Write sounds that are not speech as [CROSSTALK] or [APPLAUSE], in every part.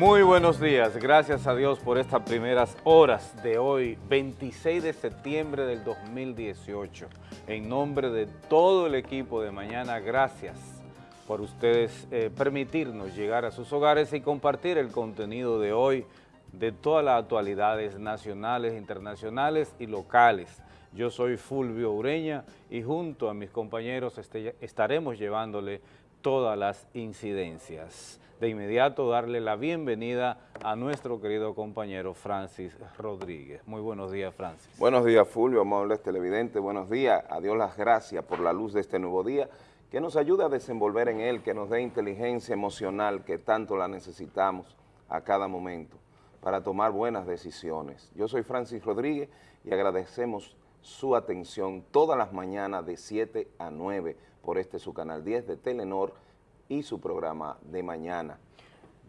Muy buenos días, gracias a Dios por estas primeras horas de hoy, 26 de septiembre del 2018. En nombre de todo el equipo de Mañana, gracias por ustedes eh, permitirnos llegar a sus hogares y compartir el contenido de hoy de todas las actualidades nacionales, internacionales y locales. Yo soy Fulvio Ureña y junto a mis compañeros este, estaremos llevándole todas las incidencias de inmediato darle la bienvenida a nuestro querido compañero Francis Rodríguez. Muy buenos días, Francis. Buenos días, Fulvio, amables televidentes. Buenos días. A Dios las gracias por la luz de este nuevo día, que nos ayude a desenvolver en él, que nos dé inteligencia emocional que tanto la necesitamos a cada momento para tomar buenas decisiones. Yo soy Francis Rodríguez y agradecemos su atención todas las mañanas de 7 a 9 por este su canal 10 de Telenor y su programa de mañana.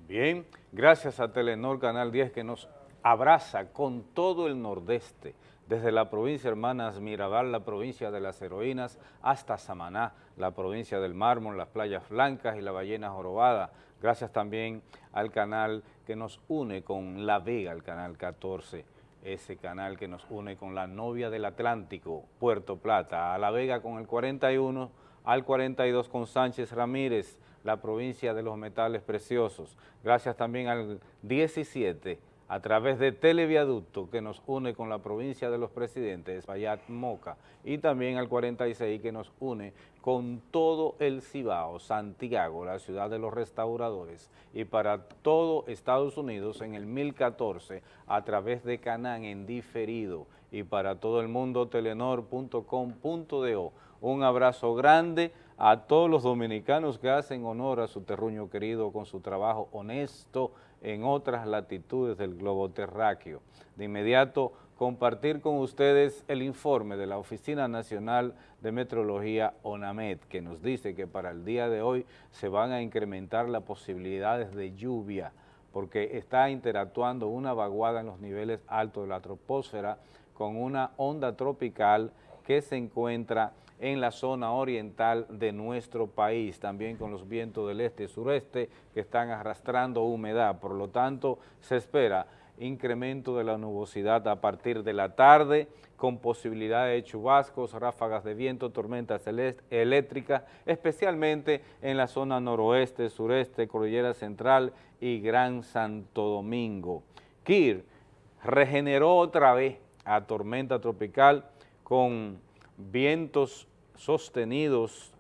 Bien, gracias a Telenor Canal 10 que nos abraza con todo el nordeste, desde la provincia Hermanas Mirabal, la provincia de las heroínas, hasta Samaná, la provincia del mármol, las playas blancas y la ballena jorobada. Gracias también al canal que nos une con La Vega, el canal 14, ese canal que nos une con la novia del Atlántico, Puerto Plata, a La Vega con el 41, al 42 con Sánchez Ramírez, la provincia de los metales preciosos. Gracias también al 17 a través de Televiaducto que nos une con la provincia de los presidentes, Payat Moca, y también al 46 que nos une con todo el Cibao, Santiago, la ciudad de los restauradores, y para todo Estados Unidos en el 1014 a través de Canán en diferido, y para todo el mundo telenor.com.do. Un abrazo grande a todos los dominicanos que hacen honor a su terruño querido con su trabajo honesto en otras latitudes del globo terráqueo. De inmediato, compartir con ustedes el informe de la Oficina Nacional de Metrología ONAMED, que nos dice que para el día de hoy se van a incrementar las posibilidades de lluvia, porque está interactuando una vaguada en los niveles altos de la troposfera con una onda tropical que se encuentra en la zona oriental de nuestro país, también con los vientos del este y sureste que están arrastrando humedad. Por lo tanto, se espera incremento de la nubosidad a partir de la tarde, con posibilidad de chubascos, ráfagas de viento, tormentas eléctricas, especialmente en la zona noroeste, sureste, cordillera central y Gran Santo Domingo. Kir regeneró otra vez a tormenta tropical con vientos sostenidos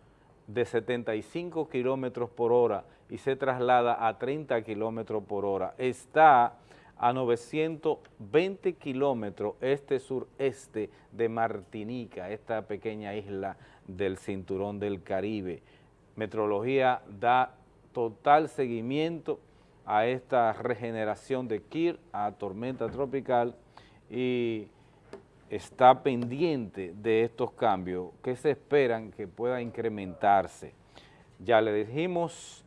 de 75 kilómetros por hora y se traslada a 30 kilómetros por hora. Está a 920 kilómetros este-sureste de Martinica, esta pequeña isla del cinturón del Caribe. Metrología da total seguimiento a esta regeneración de Kir, a tormenta tropical y está pendiente de estos cambios que se esperan que pueda incrementarse. Ya le dijimos,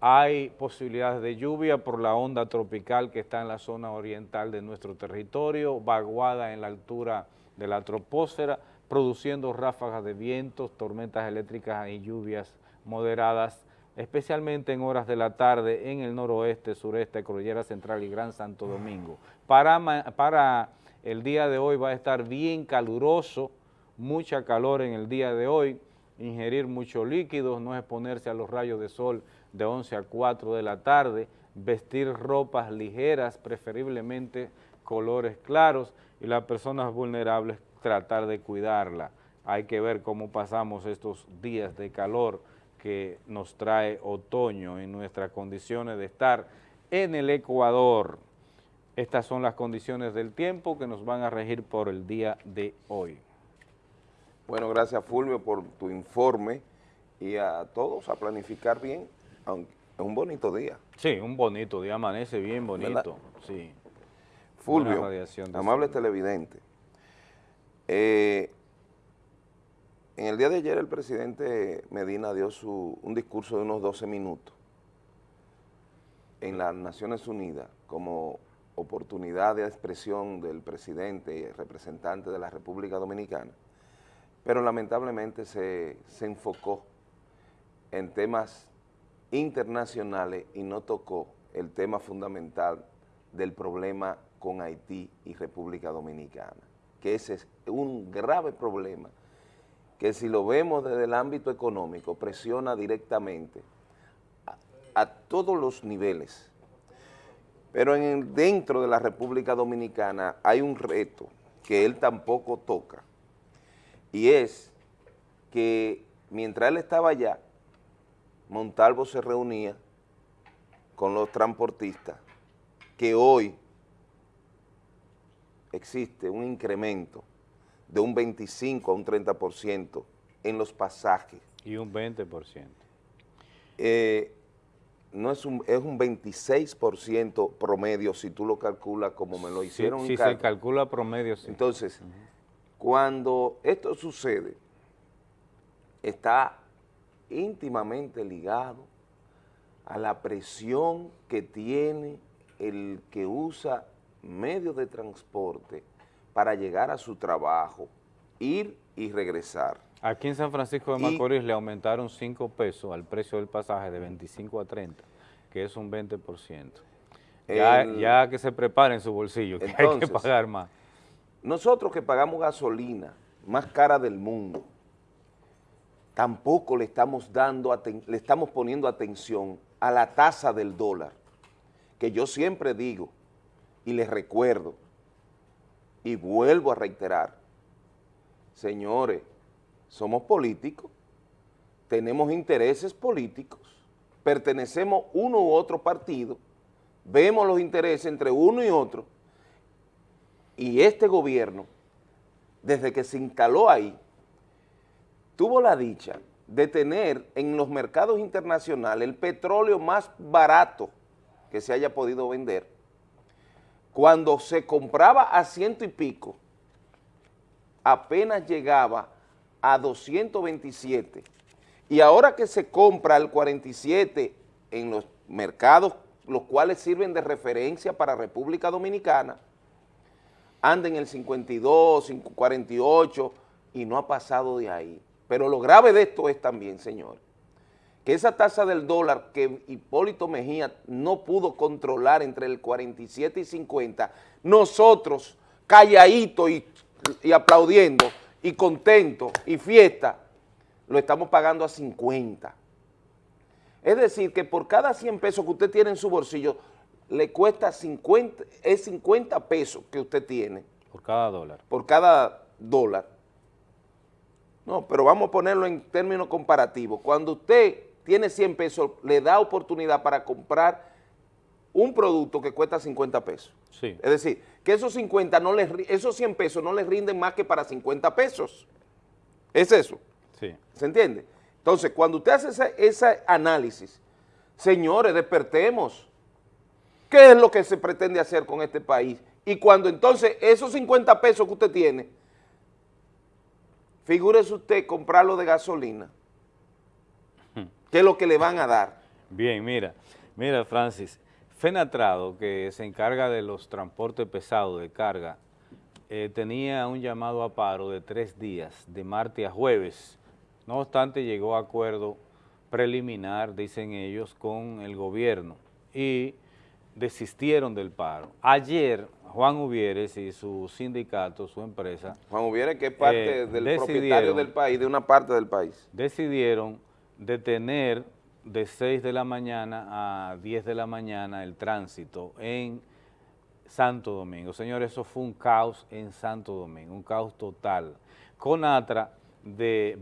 hay posibilidades de lluvia por la onda tropical que está en la zona oriental de nuestro territorio, vaguada en la altura de la troposfera, produciendo ráfagas de vientos, tormentas eléctricas y lluvias moderadas, especialmente en horas de la tarde en el noroeste, sureste, Cordillera Central y Gran Santo Domingo. Para, para el día de hoy va a estar bien caluroso, mucha calor en el día de hoy, ingerir muchos líquidos, no exponerse a los rayos de sol de 11 a 4 de la tarde, vestir ropas ligeras, preferiblemente colores claros, y las personas vulnerables tratar de cuidarla. Hay que ver cómo pasamos estos días de calor que nos trae otoño en nuestras condiciones de estar en el Ecuador. Estas son las condiciones del tiempo que nos van a regir por el día de hoy. Bueno, gracias Fulvio por tu informe y a todos a planificar bien, aunque es un bonito día. Sí, un bonito día, amanece bien bonito, sí. Fulvio, amable televidente, eh, en el día de ayer el presidente Medina dio su, un discurso de unos 12 minutos en las Naciones Unidas como oportunidad de expresión del presidente y representante de la República Dominicana, pero lamentablemente se, se enfocó en temas internacionales y no tocó el tema fundamental del problema con Haití y República Dominicana, que ese es un grave problema que si lo vemos desde el ámbito económico presiona directamente a, a todos los niveles. Pero en dentro de la República Dominicana hay un reto que él tampoco toca, y es que mientras él estaba allá, Montalvo se reunía con los transportistas, que hoy existe un incremento de un 25 a un 30% en los pasajes. Y un 20%. Eh, no es un, es un 26% promedio si tú lo calculas como me lo hicieron. Si, se calcula promedio, sí. Entonces, cuando esto sucede, está íntimamente ligado a la presión que tiene el que usa medios de transporte para llegar a su trabajo, ir y regresar. Aquí en San Francisco de Macorís le aumentaron 5 pesos al precio del pasaje de 25 a 30, que es un 20%. Ya, ya que se preparen su bolsillo, que hay que pagar más. Nosotros que pagamos gasolina más cara del mundo, tampoco le estamos, dando, le estamos poniendo atención a la tasa del dólar, que yo siempre digo y les recuerdo y vuelvo a reiterar, señores, somos políticos, tenemos intereses políticos, pertenecemos uno u otro partido, vemos los intereses entre uno y otro, y este gobierno, desde que se instaló ahí, tuvo la dicha de tener en los mercados internacionales el petróleo más barato que se haya podido vender, cuando se compraba a ciento y pico, apenas llegaba a 227, y ahora que se compra el 47 en los mercados, los cuales sirven de referencia para República Dominicana, anda en el 52, 48 y no ha pasado de ahí. Pero lo grave de esto es también, señor, que esa tasa del dólar que Hipólito Mejía no pudo controlar entre el 47 y 50, nosotros, calladitos y, y aplaudiendo, y contentos, y fiesta, lo estamos pagando a 50. Es decir, que por cada 100 pesos que usted tiene en su bolsillo, le cuesta 50, es 50 pesos que usted tiene. Por cada dólar. Por cada dólar. No, pero vamos a ponerlo en términos comparativos. Cuando usted tiene 100 pesos, le da oportunidad para comprar un producto que cuesta 50 pesos. Sí. Es decir, que esos 50 no les, esos 100 pesos no les rinden más que para 50 pesos. Es eso. Sí. ¿Se entiende? Entonces, cuando usted hace ese, ese análisis, señores, despertemos. ¿Qué es lo que se pretende hacer con este país? Y cuando entonces esos 50 pesos que usted tiene, figúrese usted comprarlo de gasolina, ¿qué es lo que le van a dar? Bien, mira, mira Francis, Fenatrado, que se encarga de los transportes pesados de carga, eh, tenía un llamado a paro de tres días, de martes a jueves. No obstante, llegó a acuerdo preliminar, dicen ellos, con el gobierno y desistieron del paro. Ayer, Juan Uvieres y su sindicato, su empresa... Juan Uvieres, que es parte eh, del propietario del país, de una parte del país. Decidieron detener de 6 de la mañana a 10 de la mañana el tránsito en Santo Domingo. Señores, eso fue un caos en Santo Domingo, un caos total. Conatra de,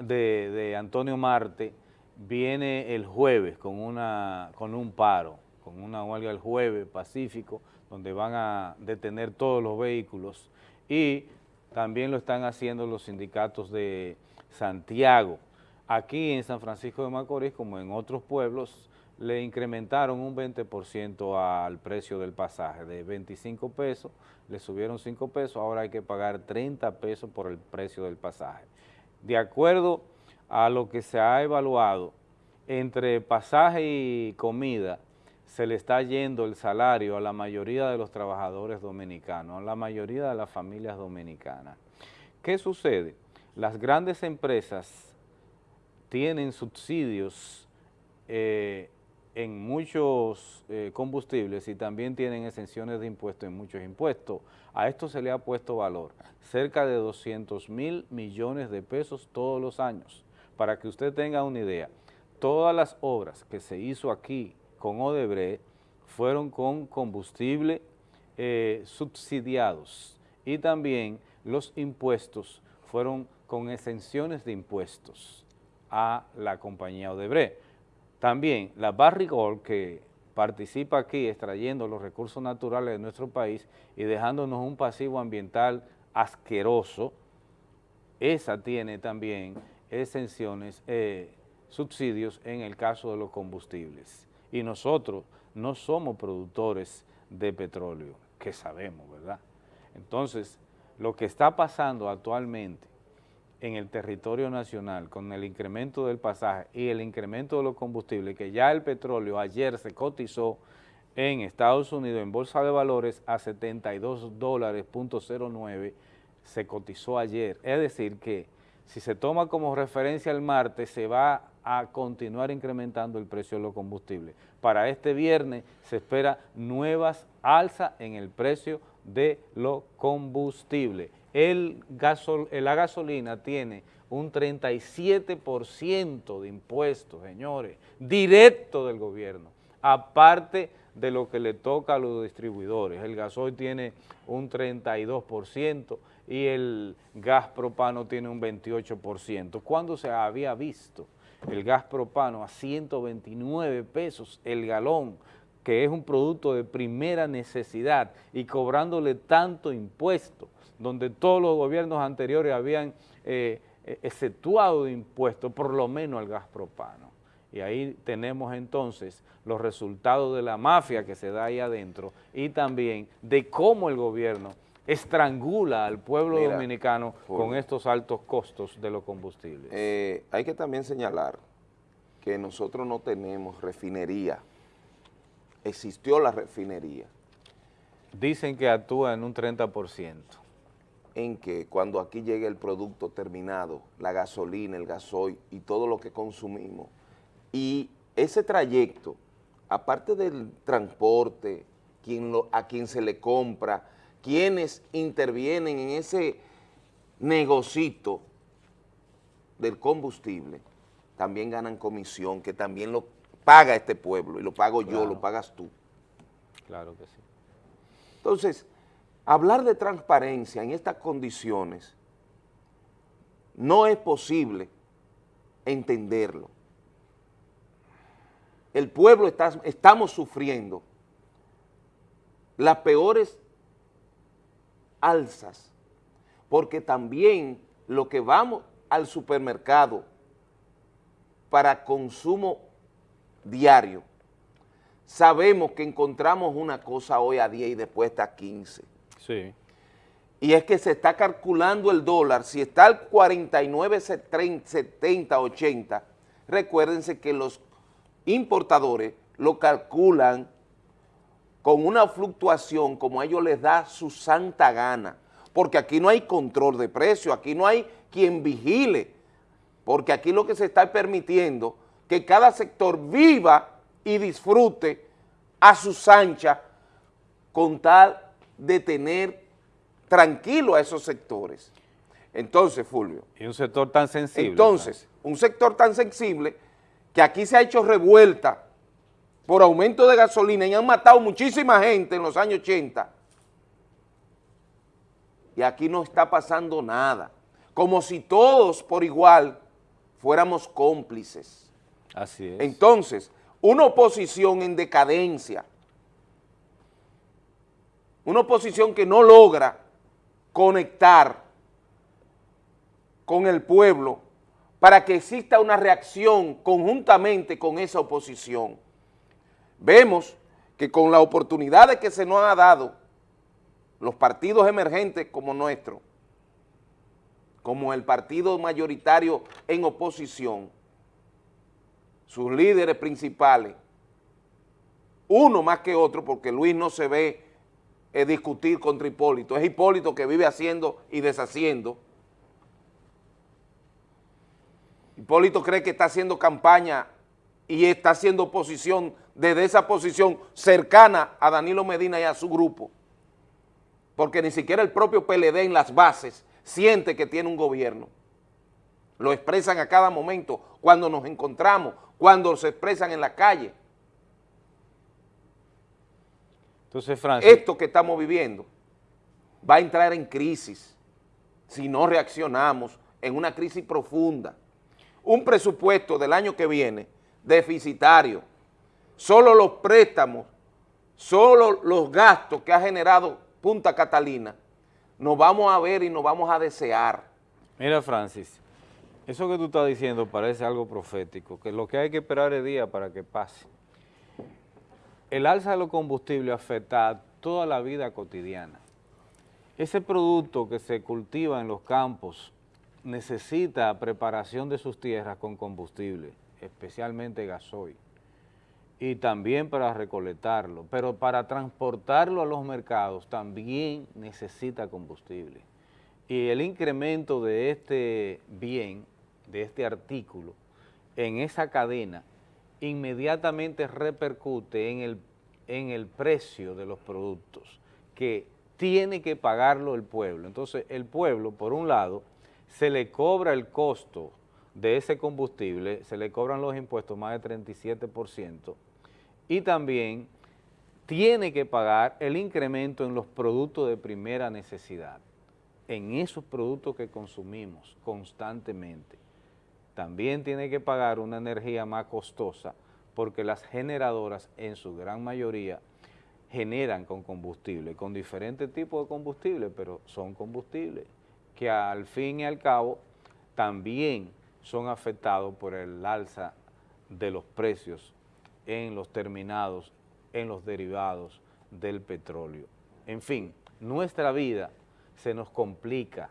de, de Antonio Marte viene el jueves con, una, con un paro con una huelga el jueves pacífico, donde van a detener todos los vehículos y también lo están haciendo los sindicatos de Santiago. Aquí en San Francisco de Macorís, como en otros pueblos, le incrementaron un 20% al precio del pasaje, de 25 pesos, le subieron 5 pesos, ahora hay que pagar 30 pesos por el precio del pasaje. De acuerdo a lo que se ha evaluado, entre pasaje y comida, se le está yendo el salario a la mayoría de los trabajadores dominicanos, a la mayoría de las familias dominicanas. ¿Qué sucede? Las grandes empresas tienen subsidios eh, en muchos eh, combustibles y también tienen exenciones de impuestos en muchos impuestos. A esto se le ha puesto valor, cerca de 200 mil millones de pesos todos los años. Para que usted tenga una idea, todas las obras que se hizo aquí con Odebrecht fueron con combustible eh, subsidiados y también los impuestos fueron con exenciones de impuestos a la compañía Odebrecht. También la Barrigol, que participa aquí extrayendo los recursos naturales de nuestro país y dejándonos un pasivo ambiental asqueroso, esa tiene también exenciones, eh, subsidios en el caso de los combustibles. Y nosotros no somos productores de petróleo, que sabemos, ¿verdad? Entonces, lo que está pasando actualmente en el territorio nacional con el incremento del pasaje y el incremento de los combustibles, que ya el petróleo ayer se cotizó en Estados Unidos en Bolsa de Valores a 72 dólares, punto 09, se cotizó ayer. Es decir que si se toma como referencia el martes, se va a continuar incrementando el precio de los combustibles. Para este viernes se espera nuevas alzas en el precio de los combustibles el gasol, la gasolina tiene un 37% de impuestos, señores, directo del gobierno, aparte de lo que le toca a los distribuidores. El gasoil tiene un 32% y el gas propano tiene un 28%. ¿Cuándo se había visto el gas propano a 129 pesos el galón, que es un producto de primera necesidad y cobrándole tanto impuesto? Donde todos los gobiernos anteriores habían eh, eh, exceptuado impuestos, por lo menos al gas propano. Y ahí tenemos entonces los resultados de la mafia que se da ahí adentro y también de cómo el gobierno estrangula al pueblo dominicano con estos altos costos de los combustibles. Eh, hay que también señalar que nosotros no tenemos refinería. Existió la refinería. Dicen que actúa en un 30% en que cuando aquí llegue el producto terminado, la gasolina, el gasoil y todo lo que consumimos, y ese trayecto, aparte del transporte, a quien se le compra, quienes intervienen en ese negocito del combustible, también ganan comisión, que también lo paga este pueblo, y lo pago yo, lo pagas tú. Claro que sí. Entonces, Hablar de transparencia en estas condiciones no es posible entenderlo. El pueblo está, estamos sufriendo las peores alzas, porque también lo que vamos al supermercado para consumo diario, sabemos que encontramos una cosa hoy a 10 y después está a 15 Sí. Y es que se está calculando el dólar, si está al 49, 70, 80, recuérdense que los importadores lo calculan con una fluctuación como a ellos les da su santa gana, porque aquí no hay control de precio, aquí no hay quien vigile, porque aquí lo que se está permitiendo que cada sector viva y disfrute a su anchas con tal de tener tranquilo a esos sectores. Entonces, Fulvio. Y un sector tan sensible. Entonces, un sector tan sensible que aquí se ha hecho revuelta por aumento de gasolina y han matado muchísima gente en los años 80. Y aquí no está pasando nada. Como si todos por igual fuéramos cómplices. Así es. Entonces, una oposición en decadencia, una oposición que no logra conectar con el pueblo para que exista una reacción conjuntamente con esa oposición. Vemos que con la oportunidad de que se nos ha dado los partidos emergentes como nuestro, como el partido mayoritario en oposición, sus líderes principales, uno más que otro, porque Luis no se ve es discutir contra Hipólito, es Hipólito que vive haciendo y deshaciendo. Hipólito cree que está haciendo campaña y está haciendo oposición desde esa posición cercana a Danilo Medina y a su grupo, porque ni siquiera el propio PLD en las bases siente que tiene un gobierno. Lo expresan a cada momento, cuando nos encontramos, cuando se expresan en la calle. Entonces, Francis... Esto que estamos viviendo va a entrar en crisis si no reaccionamos en una crisis profunda. Un presupuesto del año que viene deficitario, solo los préstamos, solo los gastos que ha generado Punta Catalina, nos vamos a ver y nos vamos a desear. Mira, Francis, eso que tú estás diciendo parece algo profético, que lo que hay que esperar es día para que pase. El alza de los combustibles afecta a toda la vida cotidiana. Ese producto que se cultiva en los campos necesita preparación de sus tierras con combustible, especialmente gasoil, y también para recolectarlo, pero para transportarlo a los mercados también necesita combustible. Y el incremento de este bien, de este artículo, en esa cadena, inmediatamente repercute en el, en el precio de los productos, que tiene que pagarlo el pueblo. Entonces, el pueblo, por un lado, se le cobra el costo de ese combustible, se le cobran los impuestos más de 37%, y también tiene que pagar el incremento en los productos de primera necesidad, en esos productos que consumimos constantemente. También tiene que pagar una energía más costosa porque las generadoras en su gran mayoría generan con combustible, con diferentes tipos de combustible, pero son combustibles que al fin y al cabo también son afectados por el alza de los precios en los terminados, en los derivados del petróleo. En fin, nuestra vida se nos complica.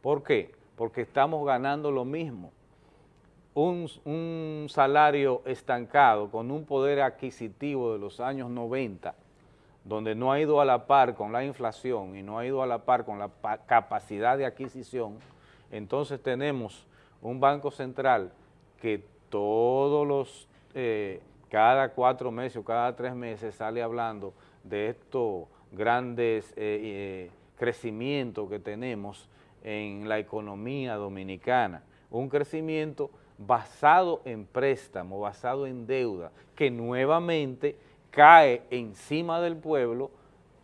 ¿Por qué? Porque estamos ganando lo mismo. Un, un, salario estancado con un poder adquisitivo de los años 90 donde no ha ido a la par con la inflación y no ha ido a la par con la capacidad de adquisición, entonces tenemos un Banco Central que todos los, eh, cada cuatro meses o cada tres meses sale hablando de estos grandes eh, eh, crecimientos que tenemos en la economía dominicana, un crecimiento basado en préstamo, basado en deuda, que nuevamente cae encima del pueblo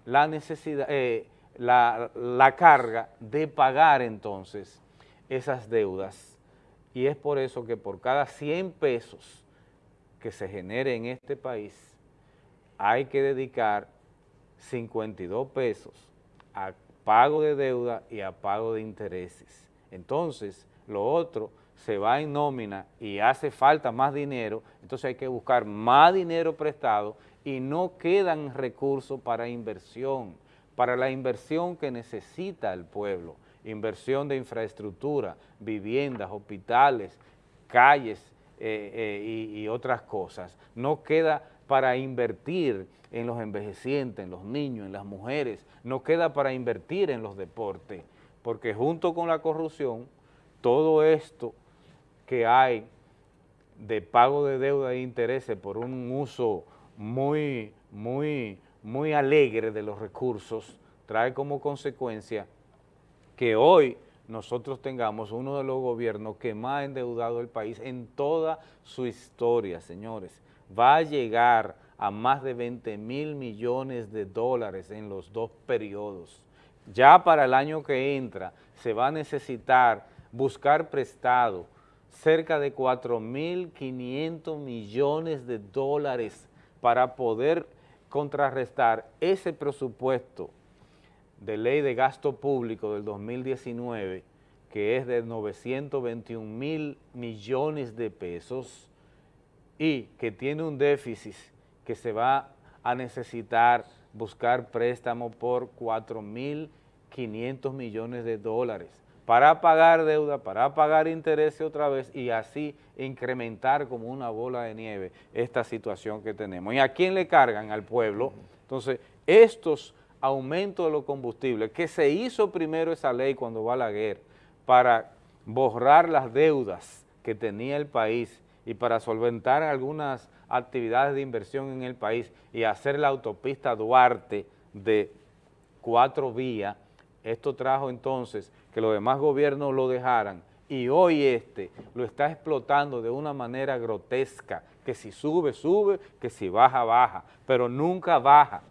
la necesidad, eh, la, la carga de pagar entonces esas deudas. Y es por eso que por cada 100 pesos que se genere en este país, hay que dedicar 52 pesos a pago de deuda y a pago de intereses. Entonces, lo otro se va en nómina y hace falta más dinero, entonces hay que buscar más dinero prestado y no quedan recursos para inversión, para la inversión que necesita el pueblo, inversión de infraestructura, viviendas, hospitales, calles eh, eh, y, y otras cosas. No queda para invertir en los envejecientes, en los niños, en las mujeres, no queda para invertir en los deportes, porque junto con la corrupción, todo esto que hay de pago de deuda e intereses por un uso muy, muy, muy alegre de los recursos, trae como consecuencia que hoy nosotros tengamos uno de los gobiernos que más ha endeudado el país en toda su historia, señores. Va a llegar a más de 20 mil millones de dólares en los dos periodos. Ya para el año que entra se va a necesitar buscar prestado cerca de 4.500 millones de dólares para poder contrarrestar ese presupuesto de ley de gasto público del 2019, que es de 921 mil millones de pesos y que tiene un déficit que se va a necesitar buscar préstamo por 4.500 millones de dólares para pagar deuda, para pagar intereses otra vez y así incrementar como una bola de nieve esta situación que tenemos. ¿Y a quién le cargan? Al pueblo. Entonces, estos aumentos de los combustibles, que se hizo primero esa ley cuando va la guerra, para borrar las deudas que tenía el país y para solventar algunas actividades de inversión en el país y hacer la autopista Duarte de cuatro vías, esto trajo entonces que los demás gobiernos lo dejaran y hoy este lo está explotando de una manera grotesca, que si sube, sube, que si baja, baja, pero nunca baja.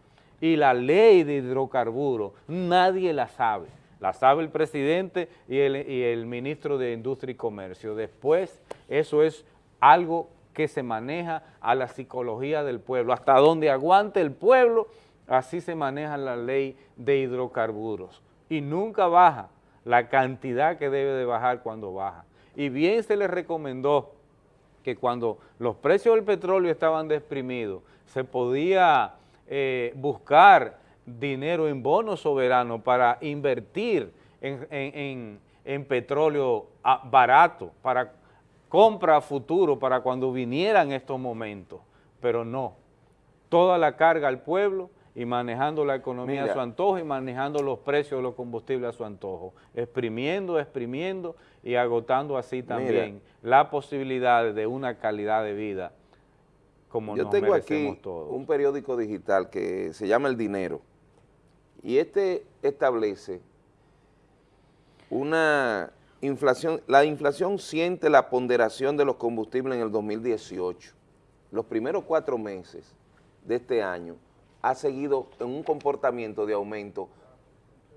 Y la ley de hidrocarburos nadie la sabe, la sabe el presidente y el, y el ministro de Industria y Comercio. Después eso es algo que se maneja a la psicología del pueblo, hasta donde aguante el pueblo, así se maneja la ley de hidrocarburos y nunca baja la cantidad que debe de bajar cuando baja. Y bien se le recomendó que cuando los precios del petróleo estaban desprimidos, se podía eh, buscar dinero en bonos soberanos para invertir en, en petróleo ah, barato, para compra futuro, para cuando vinieran estos momentos, pero no, toda la carga al pueblo y manejando la economía a su antojo y manejando los precios de los combustibles a su antojo, exprimiendo, exprimiendo y agotando así también la posibilidad de una calidad de vida como Yo tengo aquí un periódico digital que se llama El Dinero y este establece una inflación, la inflación siente la ponderación de los combustibles en el 2018. Los primeros cuatro meses de este año ha seguido en un comportamiento de aumento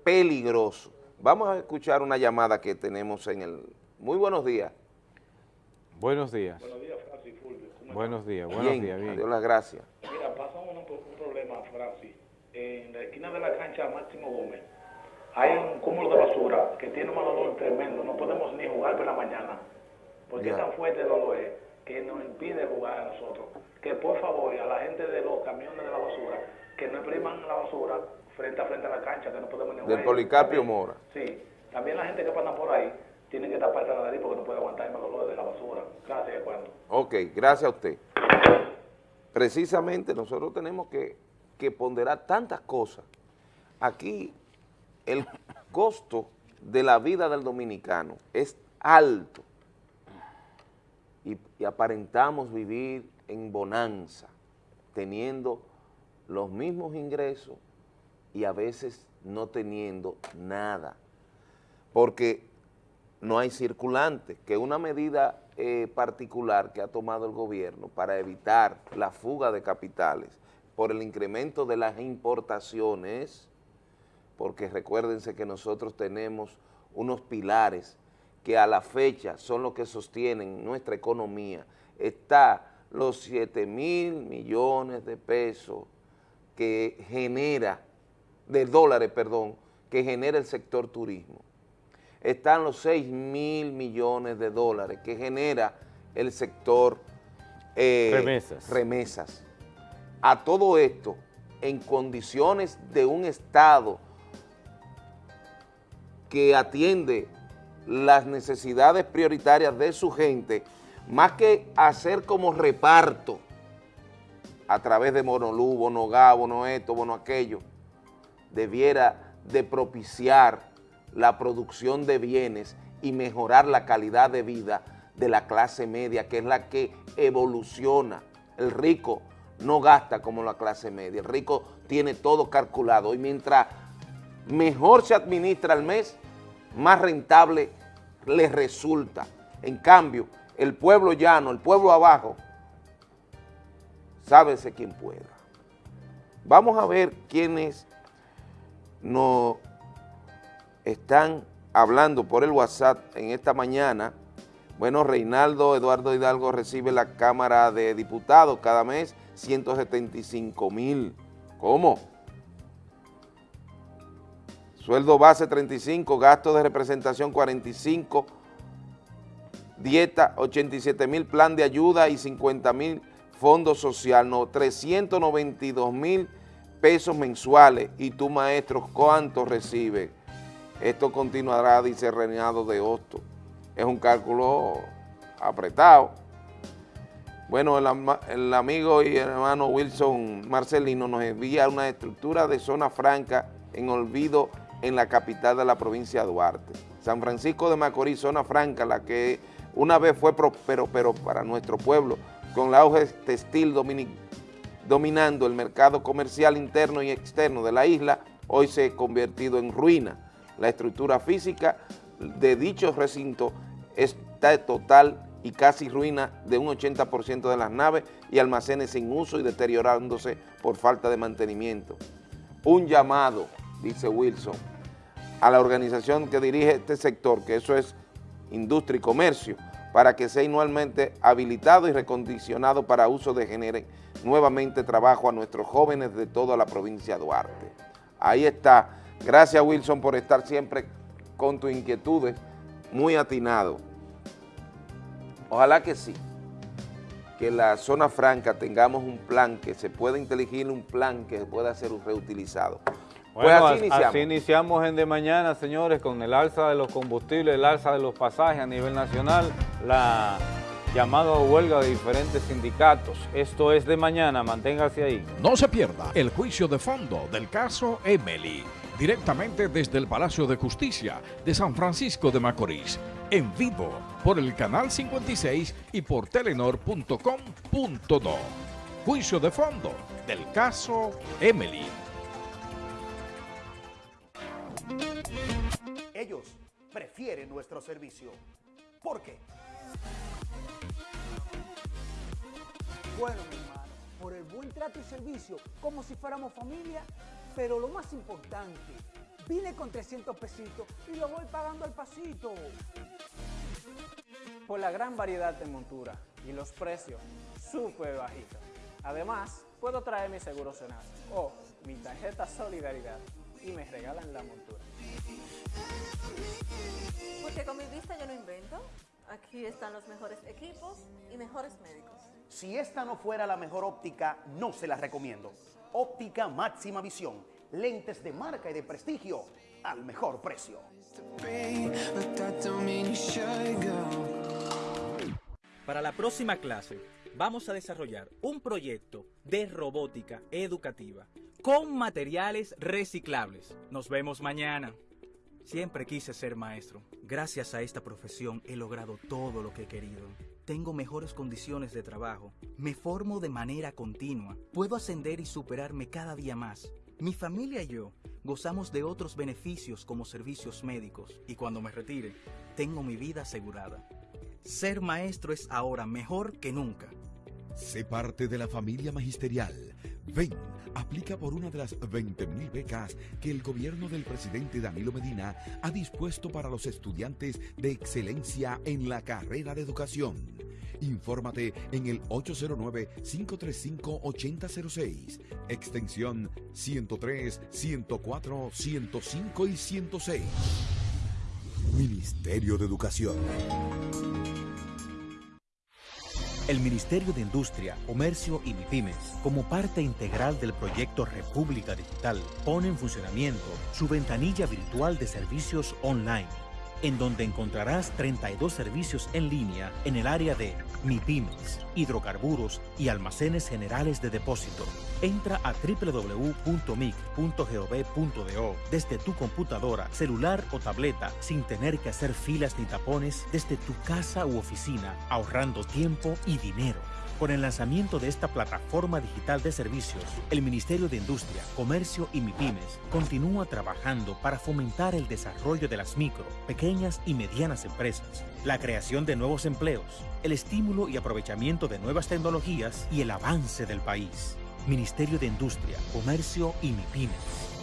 peligroso. Vamos a escuchar una llamada que tenemos en el... Muy buenos días. Buenos días. Buenos días, Francis Fulvio. Buenos días, buenos bien, días. Bien, Dios las gracias. Mira, pasa un, un, problema, Francis. En la esquina de la cancha Máximo Gómez hay un cúmulo de basura que tiene un dolor tremendo. No podemos ni jugar por la mañana. Porque es tan fuerte el dolor es que nos impide jugar a nosotros. Que por favor, a la gente de los camiones de la basura, que no impriman la basura frente a frente a la cancha, que no podemos ni jugar. Del Policarpio Mora. Sí. También la gente que pasa por ahí tiene que taparse la nariz porque no puede aguantar el dolor de la basura. Gracias, cuando. Ok, gracias a usted. Precisamente nosotros tenemos que, que ponderar tantas cosas. Aquí el costo de la vida del dominicano es alto y, aparentamos vivir en bonanza, teniendo los mismos ingresos y a veces no teniendo nada, porque no hay circulante, que una medida eh, particular que ha tomado el gobierno para evitar la fuga de capitales por el incremento de las importaciones, porque recuérdense que nosotros tenemos unos pilares que a la fecha son los que sostienen nuestra economía, está los 7 mil millones de pesos que genera, de dólares, perdón, que genera el sector turismo. Están los 6 mil millones de dólares que genera el sector eh, remesas. remesas. A todo esto, en condiciones de un Estado que atiende las necesidades prioritarias de su gente, más que hacer como reparto a través de Monolú, Bono Gá, Bono esto, Bono aquello, debiera de propiciar la producción de bienes y mejorar la calidad de vida de la clase media, que es la que evoluciona. El rico no gasta como la clase media, el rico tiene todo calculado y mientras mejor se administra el mes, más rentable les resulta. En cambio, el pueblo llano, el pueblo abajo, sábese quien pueda. Vamos a ver quiénes nos están hablando por el WhatsApp en esta mañana. Bueno, Reinaldo Eduardo Hidalgo recibe la Cámara de Diputados cada mes 175 mil. ¿Cómo? Sueldo base 35, gasto de representación 45, dieta 87 mil, plan de ayuda y 50 mil, fondo social, no, 392 mil pesos mensuales. ¿Y tu maestro cuánto recibe? Esto continuará, dice Renado de Hosto. Es un cálculo apretado. Bueno, el, amigo y hermano Wilson Marcelino nos envía una estructura de zona franca en olvido en la capital de la provincia de Duarte. San Francisco de Macorís, zona franca, la que una vez fue próspero, pero para nuestro pueblo, con la auge textil dominando el mercado comercial interno y externo de la isla, hoy se ha convertido en ruina. La estructura física de dicho recinto está total y casi ruina de un 80% de las naves y almacenes sin uso y deteriorándose por falta de mantenimiento. Un llamado, dice Wilson, a la organización que dirige este sector, que eso es industria y comercio, para que sea anualmente habilitado y recondicionado para uso de genere nuevamente trabajo a nuestros jóvenes de toda la provincia de Duarte. Ahí está. Gracias Wilson por estar siempre con tus inquietudes, muy atinado. Ojalá que sí, que la zona franca tengamos un plan, que se pueda inteligir un plan que pueda ser reutilizado. Pues así iniciamos. así iniciamos en de mañana, señores, con el alza de los combustibles, el alza de los pasajes a nivel nacional, la llamada huelga de diferentes sindicatos. Esto es de mañana, manténgase ahí. No se pierda el juicio de fondo del caso Emily directamente desde el Palacio de Justicia de San Francisco de Macorís, en vivo por el canal 56 y por telenor.com.do. Juicio de fondo del caso Emily. Ellos prefieren nuestro servicio. ¿Por qué? Bueno, mi hermano, por el buen trato y servicio, como si fuéramos familia pero lo más importante, vine con 300 pesitos y lo voy pagando al pasito. Por la gran variedad de montura y los precios súper bajitos. Además, puedo traer mi seguro Senasa o mi tarjeta Solidaridad y me regalan la montura. Porque con mi vista yo no invento. Aquí están los mejores equipos y mejores médicos. Si esta no fuera la mejor óptica, no se la recomiendo. Óptica Máxima Visión. Lentes de marca y de prestigio al mejor precio. Para la próxima clase vamos a desarrollar un proyecto de robótica educativa con materiales reciclables. Nos vemos mañana. Siempre quise ser maestro. Gracias a esta profesión he logrado todo lo que he querido tengo mejores condiciones de trabajo, me formo de manera continua, puedo ascender y superarme cada día más. Mi familia y yo gozamos de otros beneficios como servicios médicos y cuando me retire, tengo mi vida asegurada. Ser maestro es ahora mejor que nunca. Sé parte de la familia magisterial. Ven, aplica por una de las 20.000 becas que el gobierno del presidente Danilo Medina ha dispuesto para los estudiantes de excelencia en la carrera de educación. Infórmate en el 809-535-8006, extensión 103, 104, 105 y 106. Ministerio de Educación. El Ministerio de Industria, Comercio y MIPIMES, como parte integral del proyecto República Digital, pone en funcionamiento su ventanilla virtual de servicios online en donde encontrarás 32 servicios en línea en el área de MIPIMES, hidrocarburos y almacenes generales de depósito. Entra a www.mic.gov.do desde tu computadora, celular o tableta sin tener que hacer filas ni tapones desde tu casa u oficina, ahorrando tiempo y dinero. Con el lanzamiento de esta plataforma digital de servicios, el Ministerio de Industria, Comercio y MIPIMES continúa trabajando para fomentar el desarrollo de las micro, pequeñas y medianas empresas, la creación de nuevos empleos, el estímulo y aprovechamiento de nuevas tecnologías y el avance del país. Ministerio de Industria, Comercio y MIPIMES.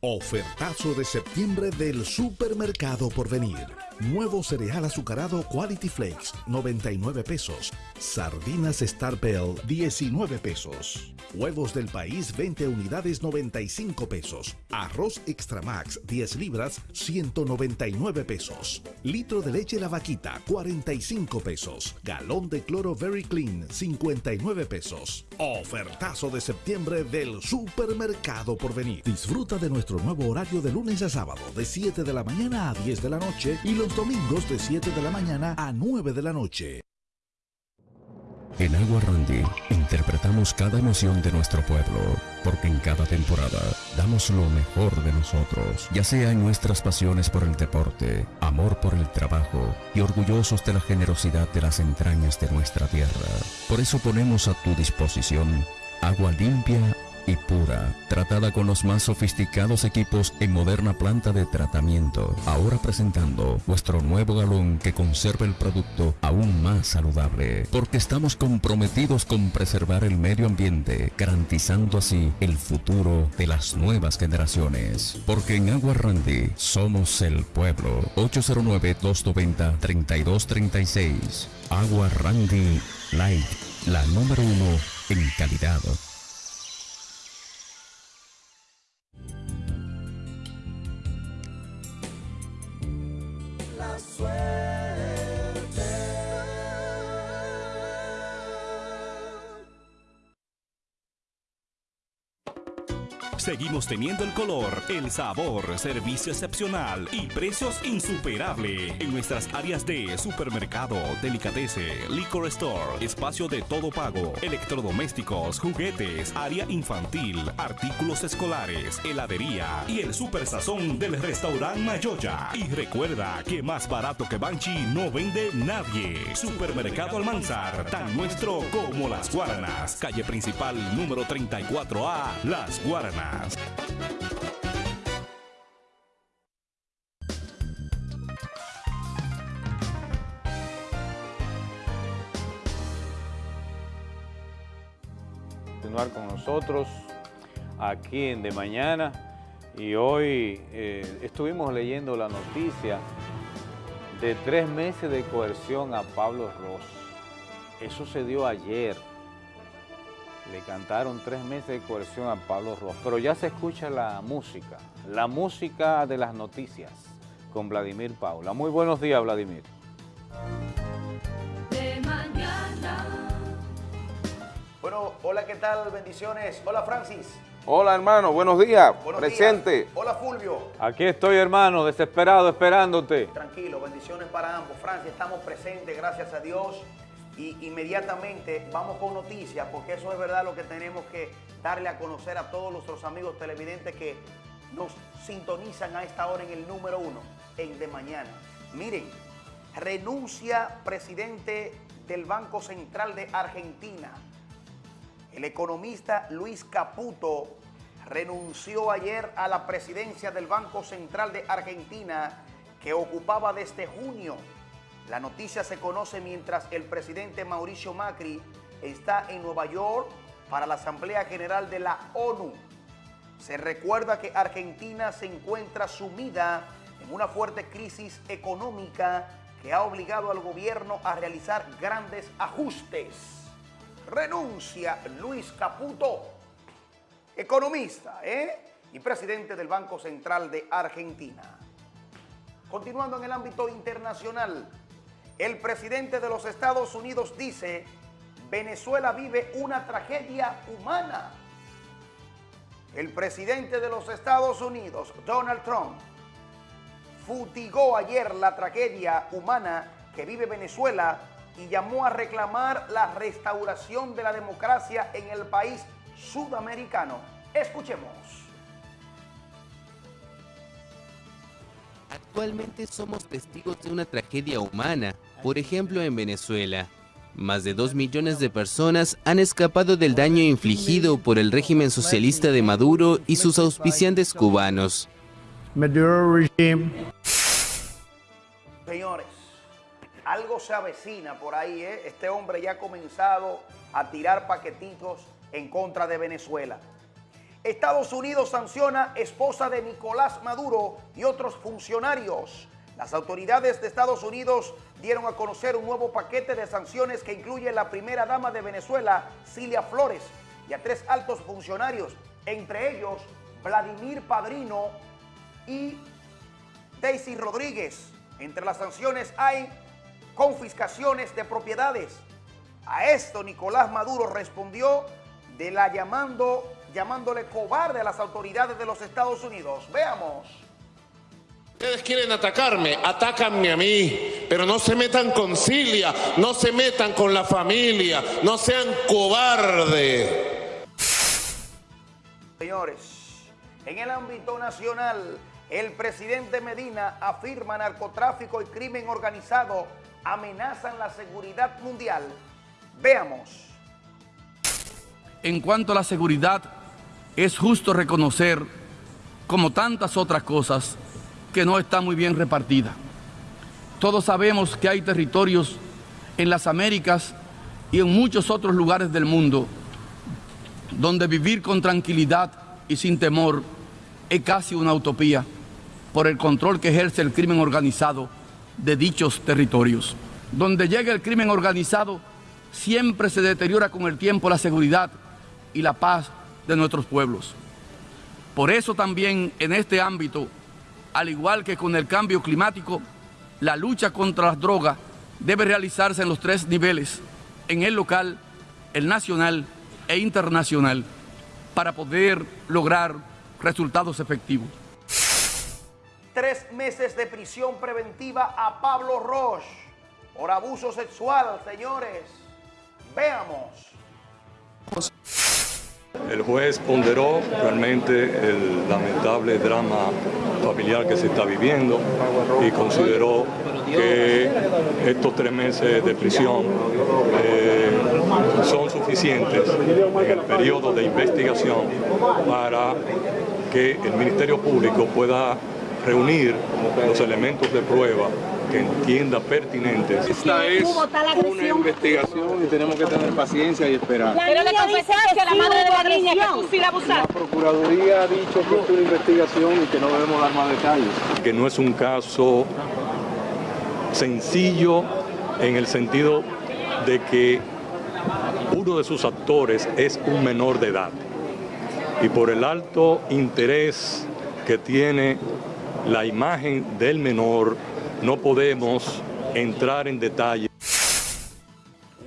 Ofertazo de septiembre del supermercado por venir. Nuevo cereal azucarado Quality Flakes, 99 pesos. Sardinas Star Bell, 19 pesos. Huevos del país, 20 unidades, 95 pesos. Arroz Extra Max, 10 libras, 199 pesos. Litro de leche La Vaquita, 45 pesos. Galón de cloro Very Clean, 59 pesos. Ofertazo de septiembre del supermercado por venir. Disfruta de nuestro nuevo horario de lunes a sábado, de 7 de la mañana a 10 de la noche y domingos de 7 de la mañana a 9 de la noche. En Agua Randy interpretamos cada emoción de nuestro pueblo, porque en cada temporada damos lo mejor de nosotros, ya sea en nuestras pasiones por el deporte, amor por el trabajo y orgullosos de la generosidad de las entrañas de nuestra tierra. Por eso ponemos a tu disposición agua limpia y pura, tratada con los más sofisticados equipos en moderna planta de tratamiento. Ahora presentando nuestro nuevo galón que conserva el producto aún más saludable, porque estamos comprometidos con preservar el medio ambiente, garantizando así el futuro de las nuevas generaciones. Porque en Agua Randy somos el pueblo. 809-290-3236. Agua Randy Light, la número uno en calidad. La Seguimos teniendo el color, el sabor, servicio excepcional y precios insuperables en nuestras áreas de supermercado, delicatese, liquor store, espacio de todo pago, electrodomésticos, juguetes, área infantil, artículos escolares, heladería y el super sazón del restaurante Mayoya. Y recuerda que más barato que Banchi no vende nadie. Supermercado Almanzar, tan nuestro como Las Guaranas. Calle principal número 34A, Las Guaranas. Continuar con nosotros aquí en De Mañana y hoy eh, estuvimos leyendo la noticia de tres meses de coerción a Pablo Ross. Eso se dio ayer. Le cantaron tres meses de coerción a Pablo Ross, pero ya se escucha la música, la música de las noticias con Vladimir Paula. Muy buenos días, Vladimir. De mañana. Bueno, hola, ¿qué tal? Bendiciones. Hola, Francis. Hola, hermano, buenos días. Buenos Presente. días. Hola, Fulvio. Aquí estoy, hermano, desesperado, esperándote. Tranquilo, bendiciones para ambos. Francis, estamos presentes, gracias a Dios. Y inmediatamente vamos con noticias, porque eso es verdad lo que tenemos que darle a conocer a todos nuestros amigos televidentes que nos sintonizan a esta hora en el número uno, en De Mañana. Miren, renuncia presidente del Banco Central de Argentina. El economista Luis Caputo renunció ayer a la presidencia del Banco Central de Argentina que ocupaba desde junio. La noticia se conoce mientras el presidente Mauricio Macri está en Nueva York para la Asamblea General de la ONU. Se recuerda que Argentina se encuentra sumida en una fuerte crisis económica que ha obligado al gobierno a realizar grandes ajustes. Renuncia Luis Caputo, economista ¿eh? y presidente del Banco Central de Argentina. Continuando en el ámbito internacional, el presidente de los Estados Unidos dice, Venezuela vive una tragedia humana. El presidente de los Estados Unidos, Donald Trump, futigó ayer la tragedia humana que vive Venezuela y llamó a reclamar la restauración de la democracia en el país sudamericano. Escuchemos. Actualmente somos testigos de una tragedia humana, por ejemplo en Venezuela. Más de dos millones de personas han escapado del daño infligido por el régimen socialista de Maduro y sus auspiciantes cubanos. Señores, algo se avecina por ahí, ¿eh? Este hombre ya ha comenzado a tirar paquetitos en contra de Venezuela. Estados Unidos sanciona esposa de Nicolás Maduro y otros funcionarios. Las autoridades de Estados Unidos dieron a conocer un nuevo paquete de sanciones que incluye la primera dama de Venezuela, Cilia Flores, y a tres altos funcionarios, entre ellos Vladimir Padrino y Daisy Rodríguez. Entre las sanciones hay confiscaciones de propiedades. A esto Nicolás Maduro respondió de la llamando, llamándole cobarde a las autoridades de los Estados Unidos. Veamos. Ustedes quieren atacarme, atácanme a mí, pero no se metan con Cilia, no se metan con la familia, no sean cobardes. Señores, en el ámbito nacional, el presidente Medina afirma narcotráfico y crimen organizado amenazan la seguridad mundial. Veamos. En cuanto a la seguridad, es justo reconocer, como tantas otras cosas, que no está muy bien repartida. Todos sabemos que hay territorios en las Américas y en muchos otros lugares del mundo donde vivir con tranquilidad y sin temor es casi una utopía por el control que ejerce el crimen organizado de dichos territorios. Donde llega el crimen organizado, siempre se deteriora con el tiempo la seguridad y la paz de nuestros pueblos. Por eso también en este ámbito, al igual que con el cambio climático, la lucha contra las drogas debe realizarse en los tres niveles, en el local, el nacional e internacional, para poder lograr resultados efectivos. Tres meses de prisión preventiva a Pablo Roche por abuso sexual, señores. Veamos. El juez ponderó realmente el lamentable drama familiar que se está viviendo y consideró que estos tres meses de prisión eh, son suficientes en el periodo de investigación para que el Ministerio Público pueda reunir los elementos de prueba que entienda pertinentes. Esta es una investigación y tenemos que tener paciencia y esperar. Pero le confesaste a la madre de la niña que tú sí la La. Procuraduría ha dicho que es una investigación y que no debemos dar más detalles. que no es un caso sencillo en el sentido de que uno de sus actores es un menor de edad y por el alto interés que tiene la imagen del menor no podemos entrar en detalle.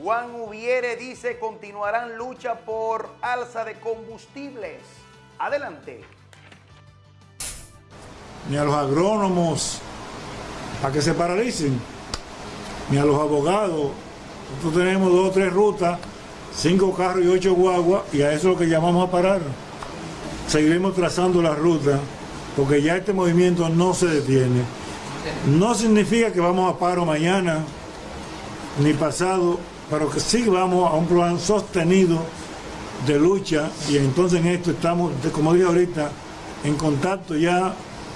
Juan Ubiere dice continuarán lucha por alza de combustibles. Adelante. ni a los agrónomos a que se paralicen, ni a los abogados. Nosotros tenemos dos o tres rutas, cinco carros y ocho guaguas, y a eso es lo que llamamos a parar. Seguiremos trazando la ruta, porque ya este movimiento no se detiene. No significa que vamos a paro mañana, ni pasado, pero que sí vamos a un plan sostenido de lucha, y entonces en esto estamos, como dije ahorita, en contacto ya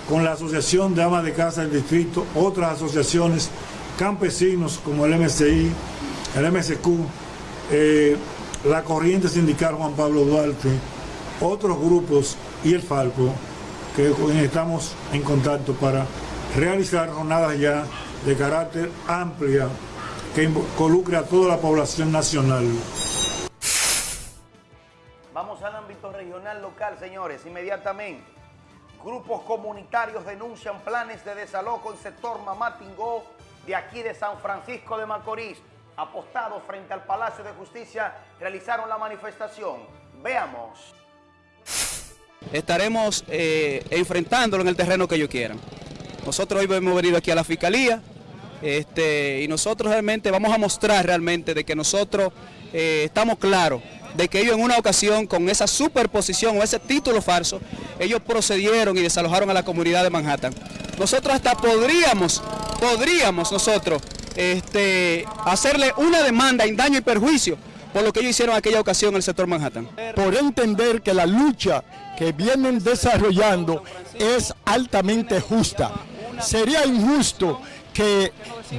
con la Asociación de Amas de Casa del Distrito, otras asociaciones, campesinos como el MCI, el MSQ, eh, la Corriente Sindical Juan Pablo Duarte, otros grupos y el Falco, que estamos en contacto para realizar jornadas ya de carácter amplia que involucre a toda la población nacional. Vamos al ámbito regional local, señores, inmediatamente. Grupos comunitarios denuncian planes de desalojo en sector Mamatingó de aquí de San Francisco de Macorís. Apostados frente al Palacio de Justicia, realizaron la manifestación. Veamos. estaremos eh, enfrentándolo en el terreno que ellos quieran. Nosotros hoy hemos venido aquí a la Fiscalía este, y nosotros realmente vamos a mostrar realmente de que nosotros eh, estamos claros de que ellos en una ocasión con esa superposición o ese título falso, ellos procedieron y desalojaron a la comunidad de Manhattan. Nosotros hasta podríamos, podríamos nosotros este, hacerle una demanda en daño y perjuicio por lo que ellos hicieron en aquella ocasión en el sector Manhattan. por entender que la lucha que vienen desarrollando es altamente justa. Sería injusto que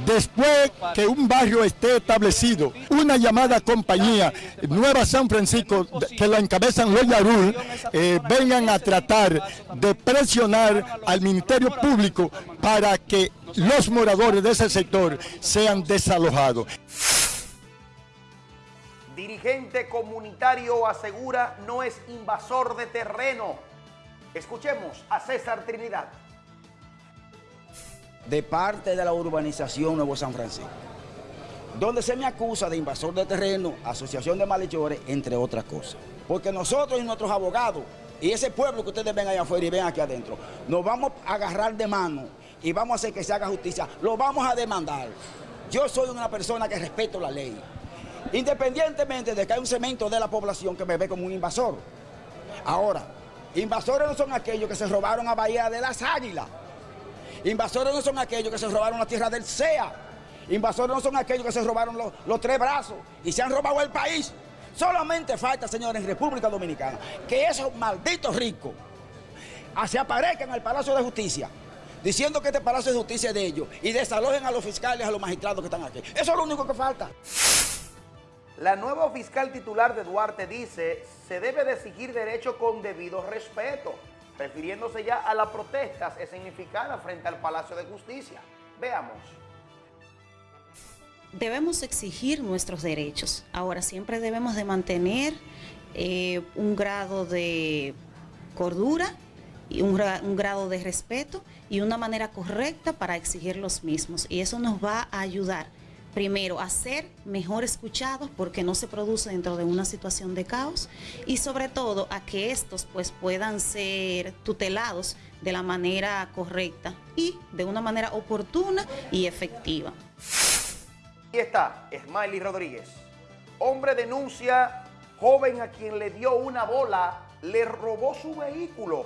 después que un barrio esté establecido, una llamada compañía, Nueva San Francisco, que la encabezan los Yarul, eh, vengan a tratar de presionar al Ministerio Público para que los moradores de ese sector sean desalojados. Dirigente comunitario asegura no es invasor de terreno. Escuchemos a César Trinidad. De parte de la urbanización Nuevo San Francisco, donde se me acusa de invasor de terreno, asociación de malhechores, entre otras cosas. Porque nosotros y nuestros abogados y ese pueblo que ustedes ven allá afuera y ven aquí adentro, nos vamos a agarrar de mano y vamos a hacer que se haga justicia. Lo vamos a demandar. Yo soy una persona que respeto la ley. Independientemente de que hay un segmento de la población que me ve como un invasor. Ahora, invasores no son aquellos que se robaron a Bahía de las Águilas. Invasores no son aquellos que se robaron la tierra del SEA. Invasores no son aquellos que se robaron los, tres brazos y se han robado el país. Solamente falta, señores, en República Dominicana, que esos malditos ricos se aparezcan al Palacio de Justicia diciendo que este Palacio de Justicia es de ellos y desalojen a los fiscales, a los magistrados que están aquí. Eso es lo único que falta. La nueva fiscal titular de Duarte dice se debe de exigir derecho con debido respeto, refiriéndose ya a las protestas escenificadas frente al Palacio de Justicia. Veamos. Debemos exigir nuestros derechos. Ahora siempre debemos de mantener eh, un grado de cordura y un grado de respeto y una manera correcta para exigir los mismos. Y eso nos va a ayudar, primero, a ser mejor escuchados porque no se produce dentro de una situación de caos y sobre todo a que estos pues puedan ser tutelados de la manera correcta y de una manera oportuna y efectiva. Aquí está, Smiley Rodríguez. Hombre denuncia, joven a quien le dio una bola, le robó su vehículo.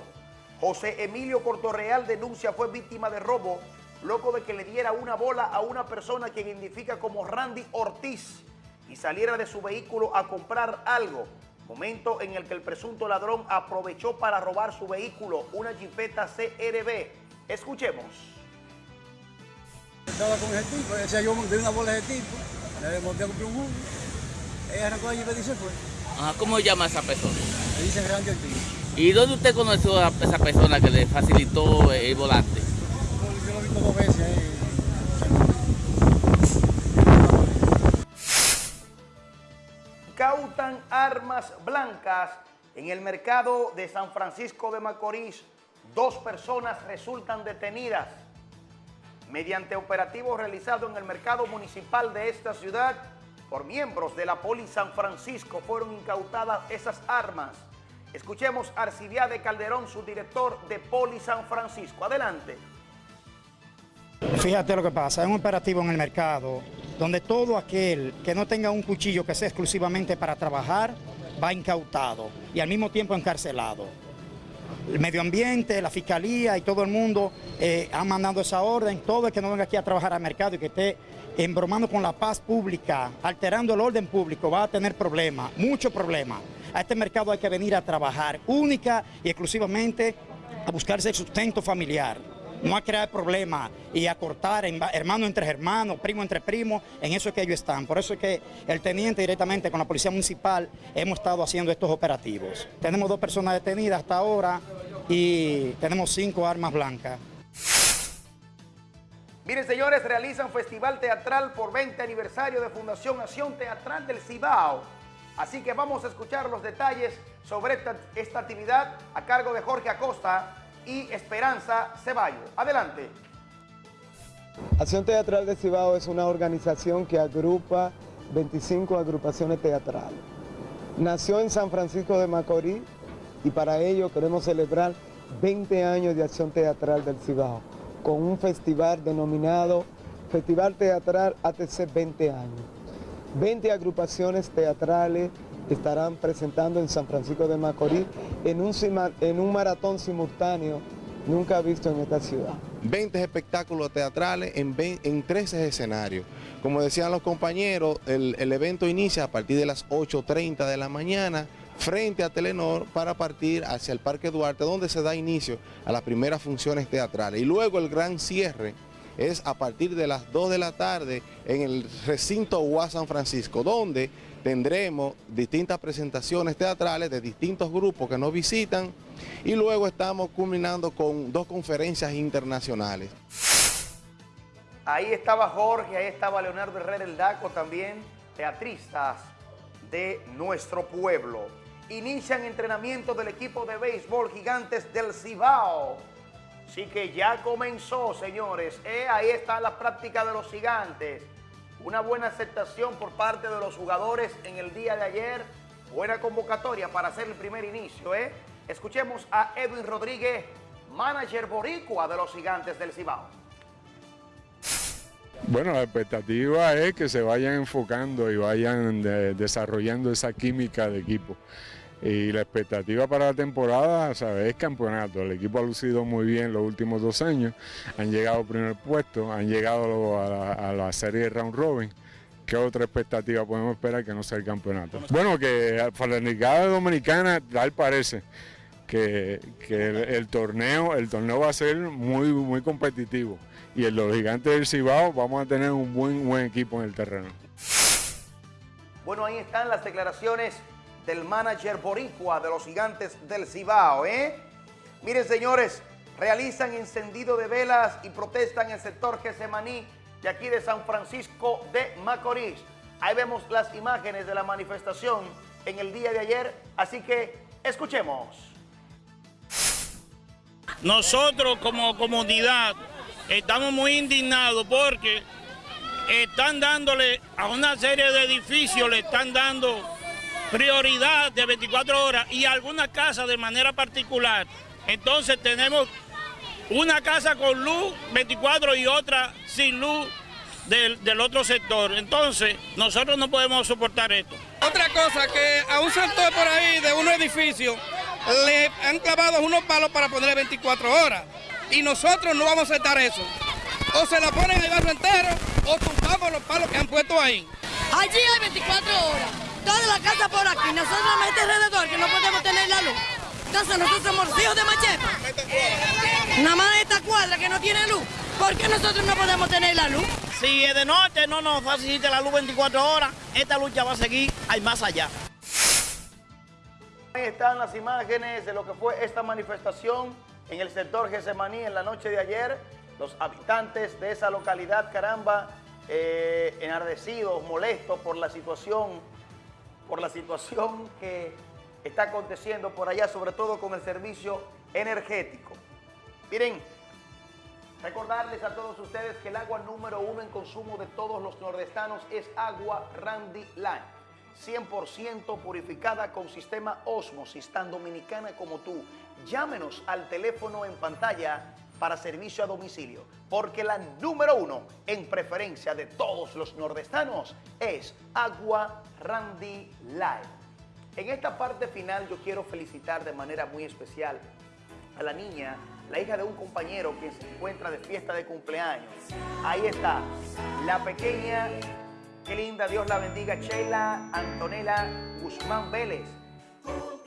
José Emilio Cortorreal denuncia fue víctima de robo luego de que le diera una bola a una persona quien identifica como Randy Ortiz y saliera de su vehículo a comprar algo. Momento en el que el presunto ladrón aprovechó para robar su vehículo, una jipeta CRB. Escuchemos. Estaba con ese tipo, decía yo de una bola de tipo, le monté a comprar un jugo, ella arrancó allí y se fue. Ajá, ¿Cómo se llama esa persona? Le dice grande el tipo. ¿Y dónde usted conoció a esa persona que le facilitó el volante? Veces. Cautan armas blancas en el mercado de San Francisco de Macorís. Dos personas resultan detenidas. Mediante operativo realizado en el mercado municipal de esta ciudad, por miembros de la Poli San Francisco fueron incautadas esas armas. Escuchemos a Arcibiade Calderón, su director de Poli San Francisco. Adelante. Fíjate lo que pasa, es un operativo en el mercado donde todo aquel que no tenga un cuchillo que sea exclusivamente para trabajar va incautado y al mismo tiempo encarcelado. El medio ambiente, la fiscalía y todo el mundo eh, han mandado esa orden. Todo el que no venga aquí a trabajar al mercado y que esté embromando con la paz pública, alterando el orden público, va a tener problemas, muchos problemas. A este mercado hay que venir a trabajar única y exclusivamente a buscarse el sustento familiar no a crear problemas y a cortar hermano entre hermanos, primo entre primos, en eso es que ellos están. Por eso es que el teniente directamente con la Policía Municipal hemos estado haciendo estos operativos. Tenemos dos personas detenidas hasta ahora y tenemos cinco armas blancas. Miren, señores, realizan festival teatral por 20 aniversario de Fundación Acción Teatral del Cibao. Así que vamos a escuchar los detalles sobre esta, esta actividad a cargo de Jorge Acosta y Esperanza Ceballos. Adelante. Acción Teatral de Cibao es una organización que agrupa 25 agrupaciones teatrales. Nació en San Francisco de Macorís y para ello queremos celebrar 20 años de Acción Teatral del Cibao con un festival denominado Festival Teatral ATC 20 años. 20 agrupaciones teatrales estarán presentando en San Francisco de Macorís en un, maratón simultáneo nunca visto en esta ciudad. 20 espectáculos teatrales en, ve- en 13 escenarios. Como decían los compañeros, el, el evento inicia a partir de las 8.30 de la mañana frente a Telenor para partir hacia el Parque Duarte, donde se da inicio a las primeras funciones teatrales. Y luego el gran cierre es a partir de las 2 de la tarde en el recinto UA San Francisco, donde tendremos distintas presentaciones teatrales de distintos grupos que nos visitan y luego estamos culminando con dos conferencias internacionales. Ahí estaba Jorge, ahí estaba Leonardo Herrera el Daco también, teatristas de nuestro pueblo. Inician entrenamiento del equipo de béisbol gigantes del Cibao. Así que ya comenzó, señores. Eh, ahí está la práctica de los gigantes. Una buena aceptación por parte de los jugadores en el día de ayer. Buena convocatoria para hacer el primer inicio. ¿eh? Escuchemos a Edwin Rodríguez, manager boricua de los gigantes del Cibao. Bueno, la expectativa es que se vayan enfocando y vayan de- desarrollando esa química de equipo. Y la expectativa para la temporada, ¿sabes? Es campeonato. El equipo ha lucido muy bien los últimos dos años. Han llegado al primer puesto, han llegado a la, a la serie de round robin. ¿Qué otra expectativa podemos esperar que no sea el campeonato? Bueno, que para la Liga Dominicana, tal parece que, que el, torneo, el torneo va a ser muy, muy competitivo. Y en los gigantes del Cibao vamos a tener un buen, buen equipo en el terreno. Bueno, ahí están las declaraciones del manager boricua de los gigantes del Cibao, ¿eh? Miren, señores, realizan encendido de velas y protestan en el sector Gesemaní de aquí de San Francisco de Macorís. Ahí vemos las imágenes de la manifestación en el día de ayer, así que escuchemos. Nosotros como comunidad estamos muy indignados porque están dándole a una serie de edificios, le están dando prioridad de 24 horas y algunas casas de manera particular. Entonces tenemos una casa con luz 24 y otra sin luz del, del otro sector. Entonces nosotros no podemos soportar esto. Otra cosa, que a un sector por ahí de unos edificios le han clavado unos palos para ponerle 24 horas. Y nosotros no vamos a aceptar eso. O se la ponen el barrio entero o tumbamos los palos que han puesto ahí. Allí hay 24 horas. Toda la casa por aquí. Nosotros a este alrededor que no podemos tener la luz. Entonces nosotros somos hijos de macheta. Nada más esta cuadra que no tiene luz. ¿Por qué nosotros no podemos tener la luz? Si es de noche no nos facilite la luz 24 horas, esta lucha va a seguir hay más allá. Ahí están las imágenes de lo que fue esta manifestación en el sector Gesemaní en la noche de ayer. Los habitantes de esa localidad, caramba, eh, enardecidos, molestos por la situación, por la situación que está aconteciendo por allá, sobre todo con el servicio energético. Miren, recordarles a todos ustedes que el agua número uno en consumo de todos los nordestanos es agua Randy Line. 100% purificada con sistema Osmosis, tan dominicana como tú. Llámenos al teléfono en pantalla para servicio a domicilio, porque la número uno en preferencia de todos los nordestanos es Agua Randy Live. En esta parte final yo quiero felicitar de manera muy especial a la niña, la hija de un compañero que se encuentra de fiesta de cumpleaños. Ahí está, la pequeña Qué linda, Dios la bendiga, Sheila Antonella Guzmán Vélez,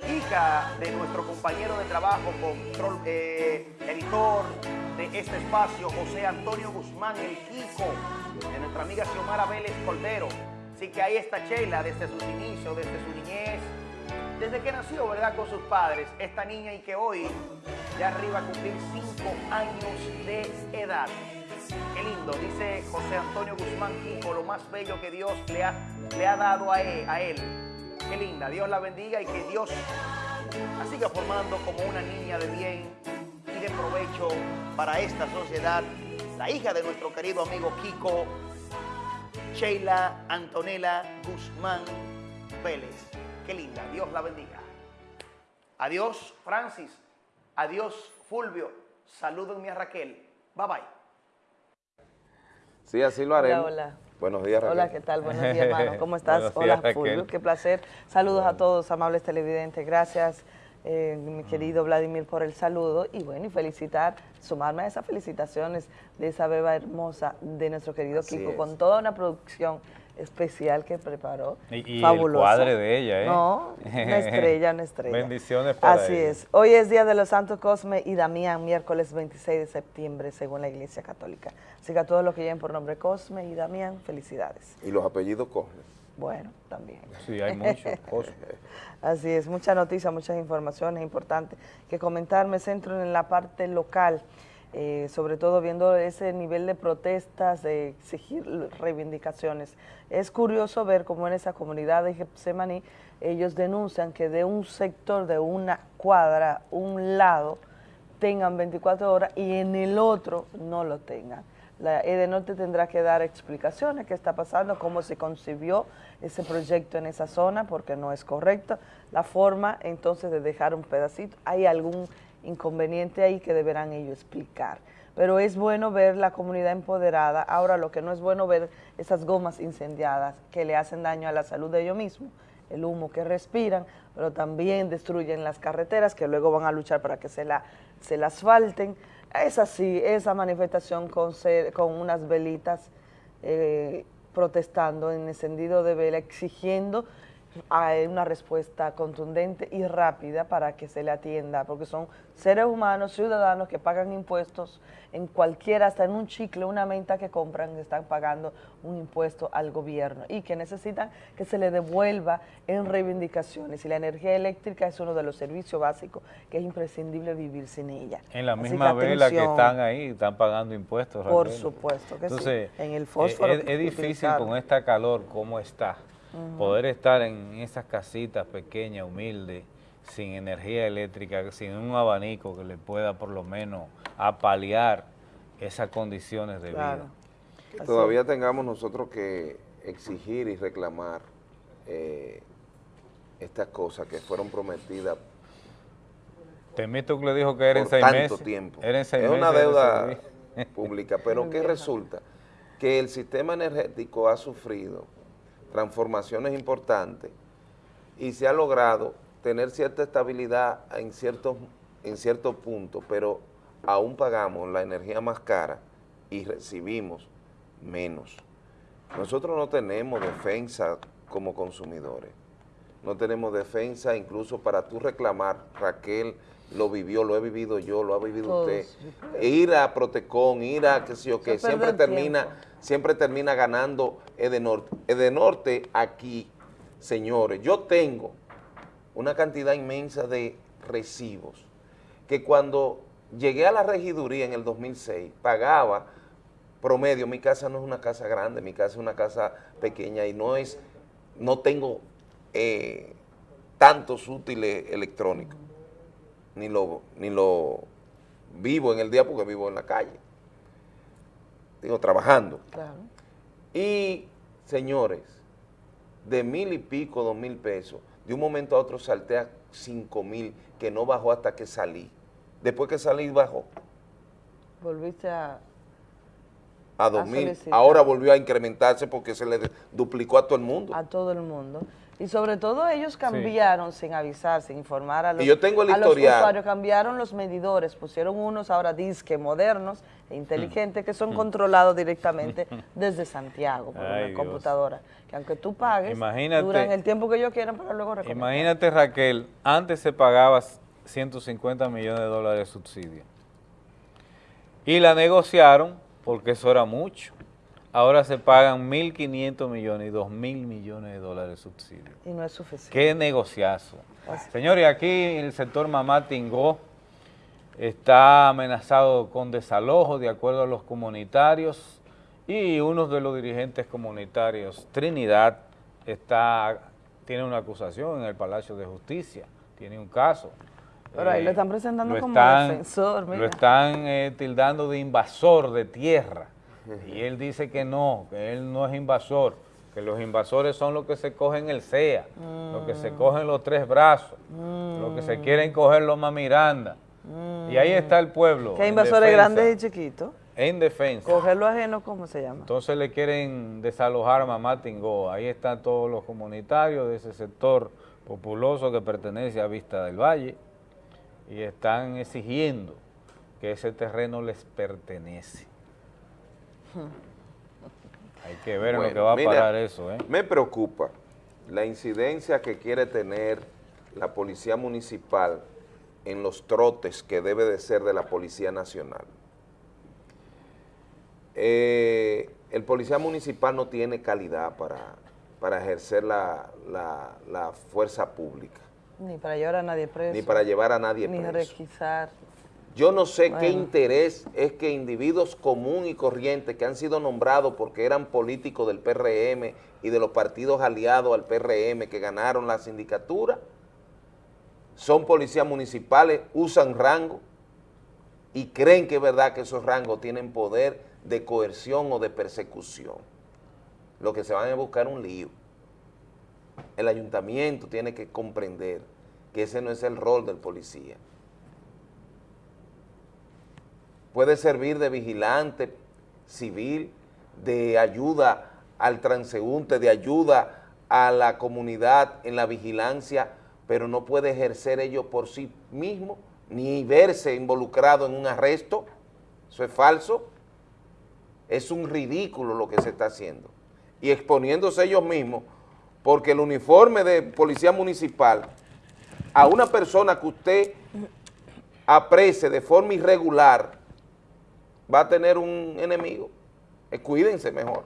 hija de nuestro compañero de trabajo, control, eh, editor de este espacio, José Antonio Guzmán, el Kiko, de nuestra amiga Xiomara Vélez Cordero. Así que ahí está Sheila desde sus inicios, desde su niñez, desde que nació, ¿verdad?, con sus padres, esta niña y que hoy ya arriba a cumplir cinco años de edad. Qué lindo, dice José Antonio Guzmán Kiko, lo más bello que Dios le ha, le ha dado a a él. Qué linda, Dios la bendiga y que Dios la siga formando como una niña de bien y de provecho para esta sociedad. La hija de nuestro querido amigo Kiko, Sheila Antonella Guzmán Vélez. Qué linda, Dios la bendiga. Adiós, Francis. Adiós, Fulvio. Salúdenme a Raquel. Bye bye. Sí, así lo haremos. Hola, hola. Buenos días, Raquel. Hola, ¿qué tal? Buenos días, hermano. [LAUGHS] ¿Cómo estás? Hola. Fulvio. Qué placer. Saludos a todos, amables televidentes. Gracias, eh, mi querido Vladimir, por el saludo. Y bueno, y felicitar, sumarme a esas felicitaciones de esa beba hermosa de nuestro querido Así Kiko, es. con toda una producción especial que preparó. Y, y el Fabulosa. cuadre de ella, ¿eh? No, una [LAUGHS] estrella, una estrella. Bendiciones para Así ella. es. Hoy es Día de los Santos Cosme y Damián, miércoles 26 de septiembre, según la Iglesia Católica. Así que a todos los que lleven por nombre Cosme y Damián, felicidades. Y los apellidos Cosme. Bueno, también. Sí, hay muchos [LAUGHS] cosas. Así es, muchas noticias, muchas informaciones importantes que comentar. Me centro en la parte local, eh, sobre todo viendo ese nivel de protestas, de exigir reivindicaciones. Es curioso ver cómo en esa comunidad de Getsemaní ellos denuncian que de un sector, de una cuadra, un lado, tengan 24 horas y en el otro no lo tengan. La Edenorte tendrá que dar explicaciones qué está pasando, cómo se concibió ese proyecto en esa zona, porque no es correcto. La forma entonces de dejar un pedacito, hay algún inconveniente ahí que deberán ellos explicar. pero es bueno ver la comunidad empoderada. Ahora lo que no es bueno ver esas gomas incendiadas que le hacen daño a la salud de ellos mismos, el humo que respiran, pero también destruyen las carreteras que luego van a luchar para que se la, se la asfalten. Es así, esa manifestación con, con unas velitas eh, protestando en encendido de vela, exigiendo hay una respuesta contundente y rápida para que se le atienda, porque son seres humanos, ciudadanos que pagan impuestos en cualquiera, hasta en un chicle, una menta que compran, están pagando un impuesto al gobierno y que necesitan que se le devuelva en reivindicaciones. Y la energía eléctrica es uno de los servicios básicos que es imprescindible vivir sin ella. En la misma vela que están ahí, están pagando impuestos. Por supuesto que Entonces, sí. En el fósforo. Es, es difícil con esta calor, ¿cómo está? Poder estar en esas casitas pequeñas, humildes, sin energía eléctrica, sin un abanico que le pueda por lo menos apalear esas condiciones de vida. todavía tengamos nosotros que exigir y reclamar eh, estas cosas que fueron prometidas Temito que le dijo que era en seis tanto meses. tiempo. Era es una deuda [LAUGHS] pública, pero ¿qué resulta? Que el sistema energético ha sufrido transformaciones importantes y se ha logrado tener cierta estabilidad en ciertos, en ciertos puntos, pero aún pagamos la energía más cara y recibimos menos. Nosotros no tenemos defensa como consumidores, no tenemos defensa incluso para tú reclamar, Raquel lo vivió, lo he vivido yo, lo ha vivido usted, ir a Protecon, ir a qué sé yo, que siempre termina siempre termina ganando Edenorte. Edenorte aquí, señores, yo tengo una cantidad inmensa de recibos que cuando llegué a la regiduría en el 2006 pagaba promedio, mi casa no es una casa grande, mi casa es una casa pequeña y no es, no tengo eh, tantos útiles electrónicos, ni lo, ni lo vivo en el día porque vivo en la calle digo, trabajando. Y, señores, de mil y pico, dos mil pesos, de un momento a otro salté a cinco mil, que no bajó hasta que salí. Después que salí, bajó. Volviste a... A dos mil. Ahora volvió a incrementarse porque se le duplicó a todo el mundo. A todo el mundo. Y sobre todo ellos cambiaron sin avisar, sin informar a los, yo tengo el a los usuarios, cambiaron los medidores, pusieron unos ahora disque modernos e inteligentes que son mm. controlados directamente [LAUGHS] desde Santiago por una computadora. Que aunque tú pagues, duran el tiempo que ellos quieran para luego recomendar. Imagínate Raquel, antes se pagaba 150 millones de dólares de subsidio. Y la negociaron porque eso era mucho ahora se pagan 1.500 millones y 2.000 millones de dólares de subsidio. Y no es suficiente. Qué negociazo. Señores, aquí el sector Mamá Tingó está amenazado con desalojo de acuerdo a los comunitarios y uno de los dirigentes comunitarios, Trinidad, está tiene una acusación en el Palacio de Justicia, tiene un caso. Pero ahí lo están presentando como defensor, Lo están eh, tildando de invasor de tierra y él dice que no, que él no es invasor, que los invasores son los que se cogen el CEA, los que se mm. cogen los tres brazos, los que se quieren coger los Miranda. Y ahí está el pueblo. ¿Qué invasores grandes y chiquitos? En defensa. Cogerlo ajeno, ¿cómo se llama? Entonces le quieren desalojar a Mamá Tingó. Ahí están todos los comunitarios de ese sector populoso que pertenece a Vista del Valle y están exigiendo que ese terreno les pertenece. Hay que ver en lo que va a parar eso. ¿eh? Me preocupa la incidencia que quiere tener la Policía Municipal en los trotes que debe de ser de la Policía Nacional. Eh, el Policía Municipal no tiene calidad para, para ejercer la, fuerza pública. Ni para llevar a nadie preso. Ni para llevar a nadie preso. Ni requisar. Yo no sé qué interés es que individuos común y corrientes que han sido nombrados porque eran políticos del PRM y de los partidos aliados al PRM que ganaron la sindicatura, son policías municipales, usan rango y creen que es verdad que esos rangos tienen poder de coerción o de persecución. Lo que se van a buscar un lío. El ayuntamiento tiene que comprender que ese no es el rol del policía. Puede servir de vigilante civil, de ayuda al transeúnte, de ayuda a la comunidad en la vigilancia, pero no puede ejercer ello por sí mismo, ni verse involucrado en un arresto, eso es falso, es un ridículo lo que se está haciendo, y exponiéndose ellos mismos, porque el uniforme de policía municipal, a una persona que usted aprecie de forma irregular, va a tener un enemigo, Eh, cuídense mejor,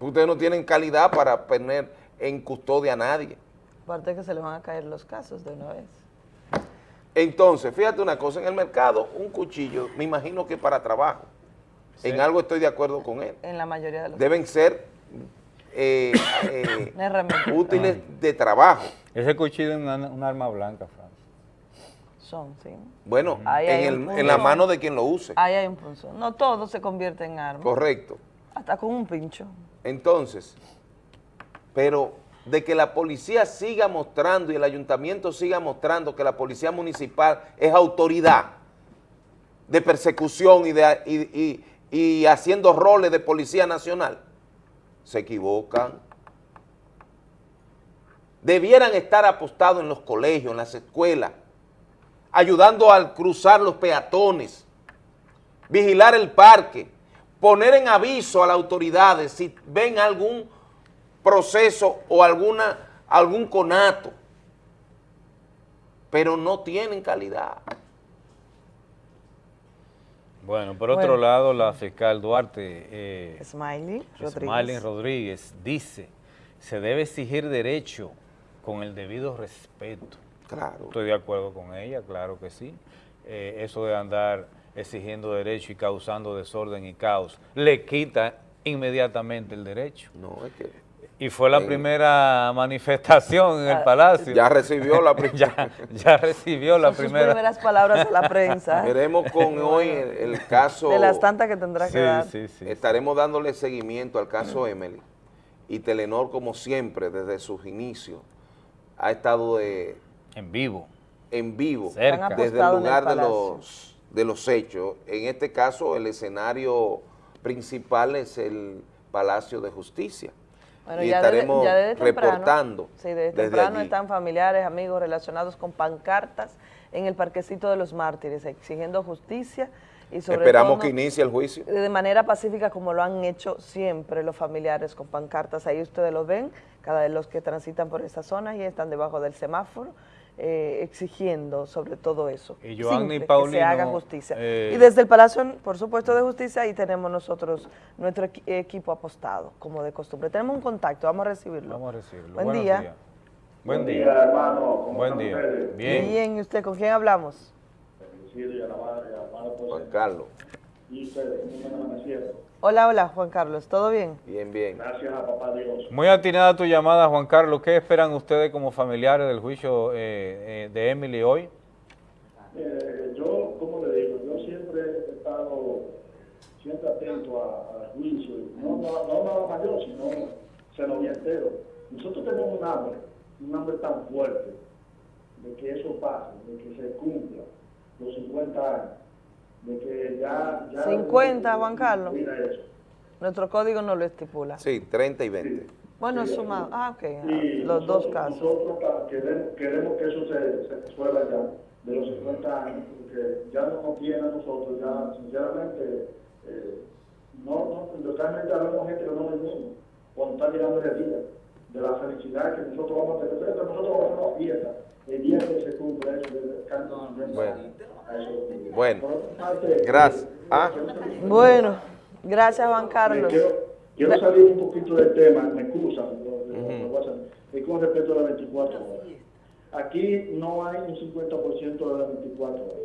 ustedes no tienen calidad para poner en custodia a nadie. Aparte que se le van a caer los casos de una vez. Entonces, fíjate una cosa, en el mercado un cuchillo, me imagino que para trabajo, en algo estoy de acuerdo con él, En la mayoría de los deben ser eh, [COUGHS] eh, útiles de trabajo. Ese cuchillo es una, una arma blanca, Fran. Son, sí. Bueno, en, el- en la mano de quien lo use. Ahí hay un punto. No todo se convierte en arma. Correcto. Hasta con un pincho. Entonces, pero de que la policía siga mostrando y el ayuntamiento siga mostrando que la policía municipal es autoridad de persecución y, de, y, y- y haciendo roles de policía nacional, se equivocan. Debieran estar apostados en los colegios, en las escuelas, ayudando al cruzar los peatones, vigilar el parque, poner en aviso a las autoridades si ven algún proceso o alguna, algún conato, pero no tienen calidad. Bueno, por otro Bueno. lado, la fiscal Duarte, eh, Smiley Rodríguez. Smiley Rodríguez, dice, se debe exigir derecho con el debido respeto. Claro. Estoy de acuerdo con ella, claro que sí. Eh, eso de andar exigiendo derecho y causando desorden y caos, le quita inmediatamente el derecho. No, es que... Y fue la Eh, primera manifestación en el Palacio. ya recibió la [LAUGHS] primera. ya, ya recibió la Son sus primera. primeras palabras a la prensa. [LAUGHS] Veremos con [LAUGHS] hoy el, el caso... De las tantas que tendrá que dar. Estaremos dándole seguimiento al caso Emily. Y Telenor, como siempre, desde sus inicios, ha estado de- en vivo. En vivo. Cerca. Desde el apostado en el lugar de los, de los hechos. En este caso, el escenario principal es el Palacio de Justicia. Bueno, y ya desde- estaremos ya desde temprano, reportando Sí, desde, desde temprano allí. están familiares, amigos relacionados con pancartas en el parquecito de los mártires, exigiendo justicia y sobre Esperamos todo que inicie el juicio. de manera pacífica como lo han hecho siempre los familiares con pancartas. Ahí ustedes lo ven, cada de los que transitan por esta zona y están debajo del semáforo. Eh, exigiendo sobre todo eso, Y Joanny Simple, que se Paulino, haga justicia. eh, y desde el Palacio, por supuesto, de Justicia, ahí tenemos nosotros nuestro equi- equipo apostado, como de costumbre. Tenemos un contacto, vamos a recibirlo. Vamos a recibirlo. Buen Buenos día. días. Buen Buen día. día, hermano. ¿Cómo Buen día. ustedes? Bien. Bien, ¿y usted con quién hablamos? Y y por Juan. Carlos. Y. Hola, hola, Juan Carlos, ¿todo bien? Bien, bien. Gracias a papá Dios. Muy atinada tu llamada, Juan Carlos. ¿Qué esperan ustedes como familiares del juicio eh, eh, de Emily hoy? Eh, yo, como le digo, yo siempre he estado siempre atento a- al juicio, no, no, no nada más yo, sino se lo vi entero. Nosotros tenemos un hambre, un hambre tan fuerte de que eso pase, de que se cumpla los 50 años, de que ya... ya 50, Juan Carlos. Mira eso. Nuestro código no lo estipula. Sí, 30 y 20. Bueno, sumado. Ah, ok, ah, Y los dos nosotros- casos. Nosotros queremos, queremos que eso se, se resuelva ya de los 50 años, porque ya no nos tiene a nosotros, ya sinceramente, eh, no, no, realmente hablamos gente que no venimos cuando está llegando el día, de la felicidad que nosotros vamos a tener, pero nosotros vamos a hacer una fiesta el día que se cumple eso, de canto Bueno. Bueno, Por otra parte, gracias. Ah. Bueno, gracias Juan Carlos. Quiero, quiero salir un poquito del tema, me excusan, lo- lo- lo voy a hacer. es con respecto a las 24 horas. Aquí no hay un 50% de las 24 horas.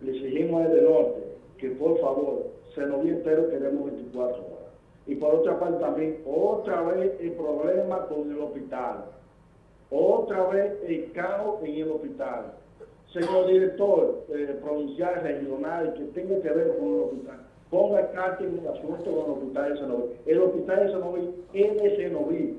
Le exigimos desde el norte que por favor, se nos viene entero queremos 24 horas. Y por otra parte también, otra vez el problema con el hospital. Otra vez el caos en el hospital. Señor director eh, provincial, regional, que tenga que ver con el hospital, ponga carta en el asunto con el hospital de Senoví. El hospital de Senoví es de Senoví.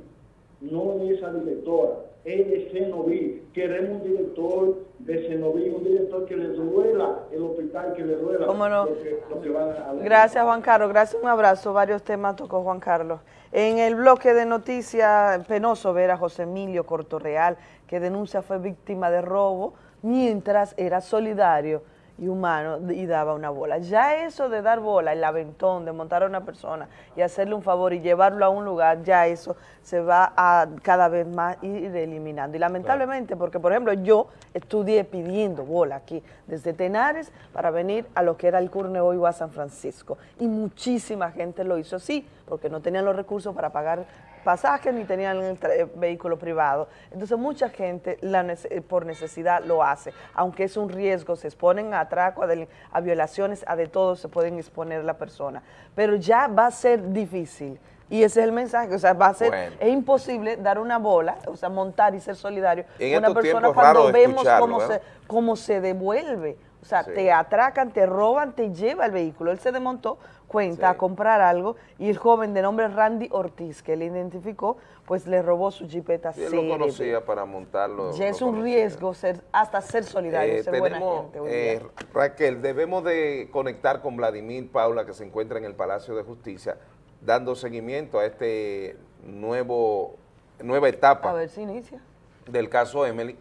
no es esa directora, es de Cenoví. Queremos un director de Cenoví, un director que le duela el hospital, que le duela ¿Cómo no? lo, que, lo que van a Gracias Juan Carlos, gracias, un abrazo. Varios temas tocó Juan Carlos. En el bloque de noticias, penoso ver a José Emilio Cortorreal, que denuncia fue víctima de robo mientras era solidario y humano y daba una bola. Ya eso de dar bola, el aventón, de montar a una persona y hacerle un favor y llevarlo a un lugar, ya eso se va a cada vez más ir eliminando. Y lamentablemente, porque por ejemplo yo estudié pidiendo bola aquí, desde Tenares para venir a lo que era el Curneo o a San Francisco. Y muchísima gente lo hizo así, porque no tenían los recursos para pagar pasajes ni tenían el tra- vehículo privado. Entonces mucha gente la nece- eh, por necesidad lo hace, aunque es un riesgo, se exponen a atraco, a, violaciones, a de todo se pueden exponer la persona. Pero ya va a ser difícil. Y ese es el mensaje, o sea, va a ser, Bueno. es imposible dar una bola, o sea, montar y ser solidario En con una persona cuando vemos cómo se, ¿eh? cómo se devuelve. O sea, Sí. te atracan, te roban, te lleva el vehículo. Él se desmontó, cuenta, a comprar algo y el joven de nombre Randy Ortiz, que le identificó, pues le robó su jipeta él lo conocía para montarlo. Ya es un conocía. riesgo ser, hasta ser solidario, Eh, ser buena gente. eh, Raquel, debemos de conectar con Vladimir Paula, que se encuentra en el Palacio de Justicia, dando seguimiento a este nuevo nueva a etapa ver si inicia. del caso Emily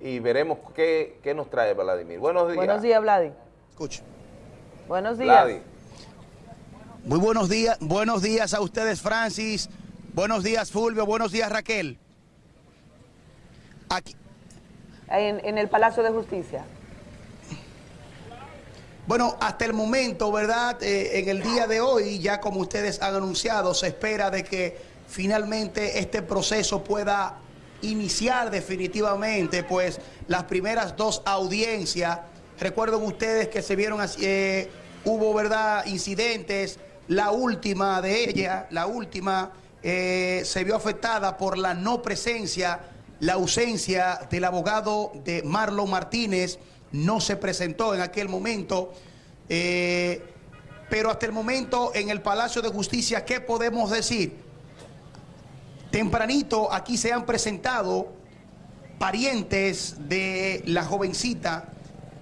y veremos qué, qué nos trae Vladimir. Buenos días. Buenos días, Vladi. Escucha. Buenos días. Vladi. Muy buenos días, buenos días a ustedes, Francis. Buenos días, Fulvio. Buenos días, Raquel. Aquí, En, en el Palacio de Justicia. Bueno, hasta el momento, ¿verdad? Eh, en el día de hoy, ya como ustedes han anunciado, se espera de que finalmente este proceso pueda iniciar definitivamente, pues las primeras dos audiencias, recuerden ustedes que se vieron, así, eh, hubo, ¿verdad?, incidentes, la última de ella, la última, eh, se vio afectada por la no presencia, la ausencia del abogado de Marlon Martínez, no se presentó en aquel momento, eh, pero hasta el momento en el Palacio de Justicia, ¿qué podemos decir? Tempranito aquí se han presentado parientes de la jovencita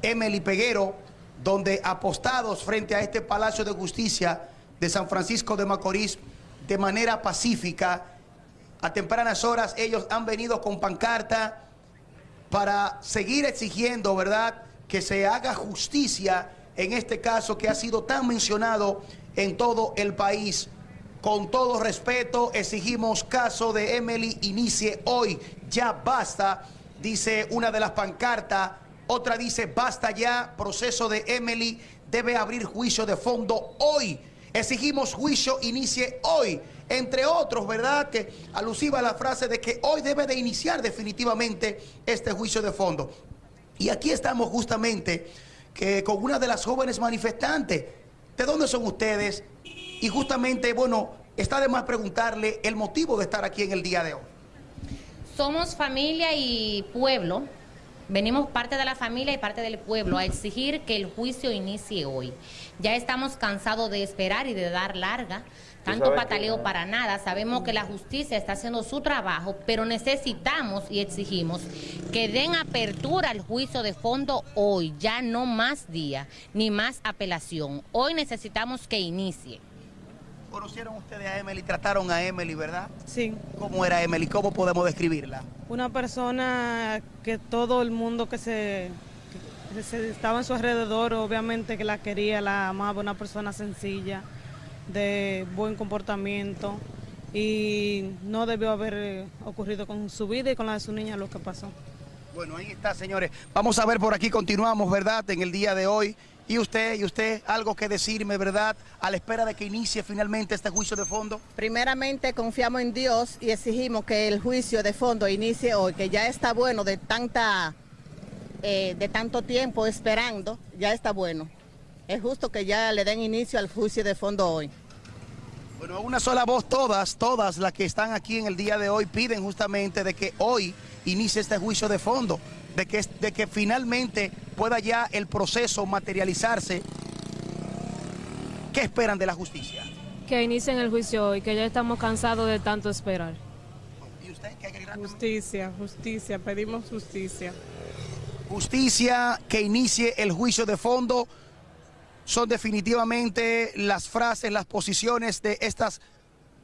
Emily Peguero, donde apostados frente a este Palacio de Justicia de San Francisco de Macorís, de manera pacífica, a tempranas horas ellos han venido con pancarta, para seguir exigiendo, ¿verdad?, que se haga justicia en este caso que ha sido tan mencionado en todo el país. Con todo respeto, exigimos caso de Emily inicie hoy. Ya basta, dice una de las pancartas. Otra dice, basta ya, proceso de Emily debe abrir juicio de fondo hoy. Exigimos juicio inicie hoy. Entre otros, ¿verdad? Que alusiva a la frase de que hoy debe de iniciar definitivamente este juicio de fondo. Y aquí estamos justamente que con una de las jóvenes manifestantes. ¿De dónde son ustedes? Y justamente, bueno, está de más preguntarle el motivo de estar aquí en el día de hoy. Somos familia y pueblo. Venimos parte de la familia y parte del pueblo a exigir que el juicio inicie hoy. Ya estamos cansados de esperar y de dar larga. Tanto pataleo que- para nada. Sabemos que la justicia está haciendo su trabajo, pero necesitamos y exigimos que den apertura al juicio de fondo hoy, ya no más día, ni más apelación. Hoy necesitamos que inicie. ¿Conocieron ustedes a Emily? Trataron a Emily, ¿verdad? Sí. ¿Cómo era Emily? ¿Cómo podemos describirla? Una persona que todo el mundo que se- estaba en su alrededor, obviamente que la quería, la amaba, una persona sencilla, de buen comportamiento y no debió haber eh, ocurrido con su vida y con la de su niña lo que pasó. Bueno, ahí está, señores. Vamos a ver por aquí, continuamos, ¿verdad? En el día de hoy. ¿Y usted, y usted, algo que decirme, ¿verdad? A la espera de que inicie finalmente este juicio de fondo. Primeramente confiamos en Dios y exigimos que el juicio de fondo inicie hoy, que ya está bueno de tanta, eh, de tanto tiempo esperando, ya está bueno. Es justo que ya le den inicio al juicio de fondo hoy. Bueno, a una sola voz, todas, todas las que están aquí en el día de hoy piden justamente de que hoy inicie este juicio de fondo, de que, de que finalmente pueda ya el proceso materializarse. ¿Qué esperan de la justicia? Que inicien el juicio hoy, que ya estamos cansados de tanto esperar. ¿Y usted qué querrá? Justicia, justicia, pedimos justicia. Justicia, que inicie el juicio de fondo. Son definitivamente las frases, las posiciones de estas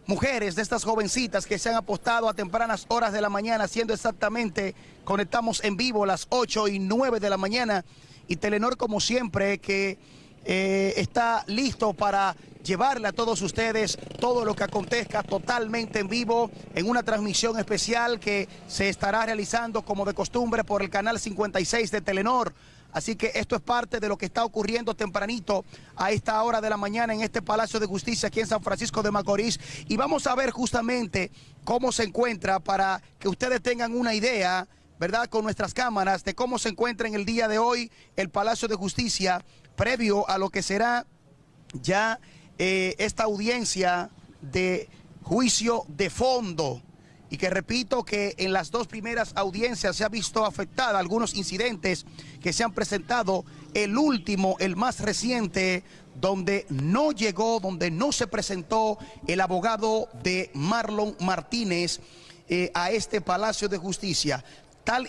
mujeres, de estas jovencitas que se han apostado a tempranas horas de la mañana, siendo exactamente, conectamos en vivo las 8 y 9 de la mañana. Y Telenor, como siempre, que eh, está listo para llevarle a todos ustedes todo lo que acontezca totalmente en vivo en una transmisión especial que se estará realizando como de costumbre por el canal 56 de Telenor. Así que esto es parte de lo que está ocurriendo tempranito a esta hora de la mañana en este Palacio de Justicia aquí en San Francisco de Macorís. Y vamos a ver justamente cómo se encuentra para que ustedes tengan una idea, ¿verdad? Con nuestras cámaras de cómo se encuentra en el día de hoy el Palacio de Justicia previo a lo que será ya eh, esta audiencia de juicio de fondo y que repito que en las dos primeras audiencias se ha visto afectada algunos incidentes que se han presentado. El último, el más reciente, donde no llegó, donde no se presentó el abogado de Marlon Martínez eh, a este Palacio de Justicia.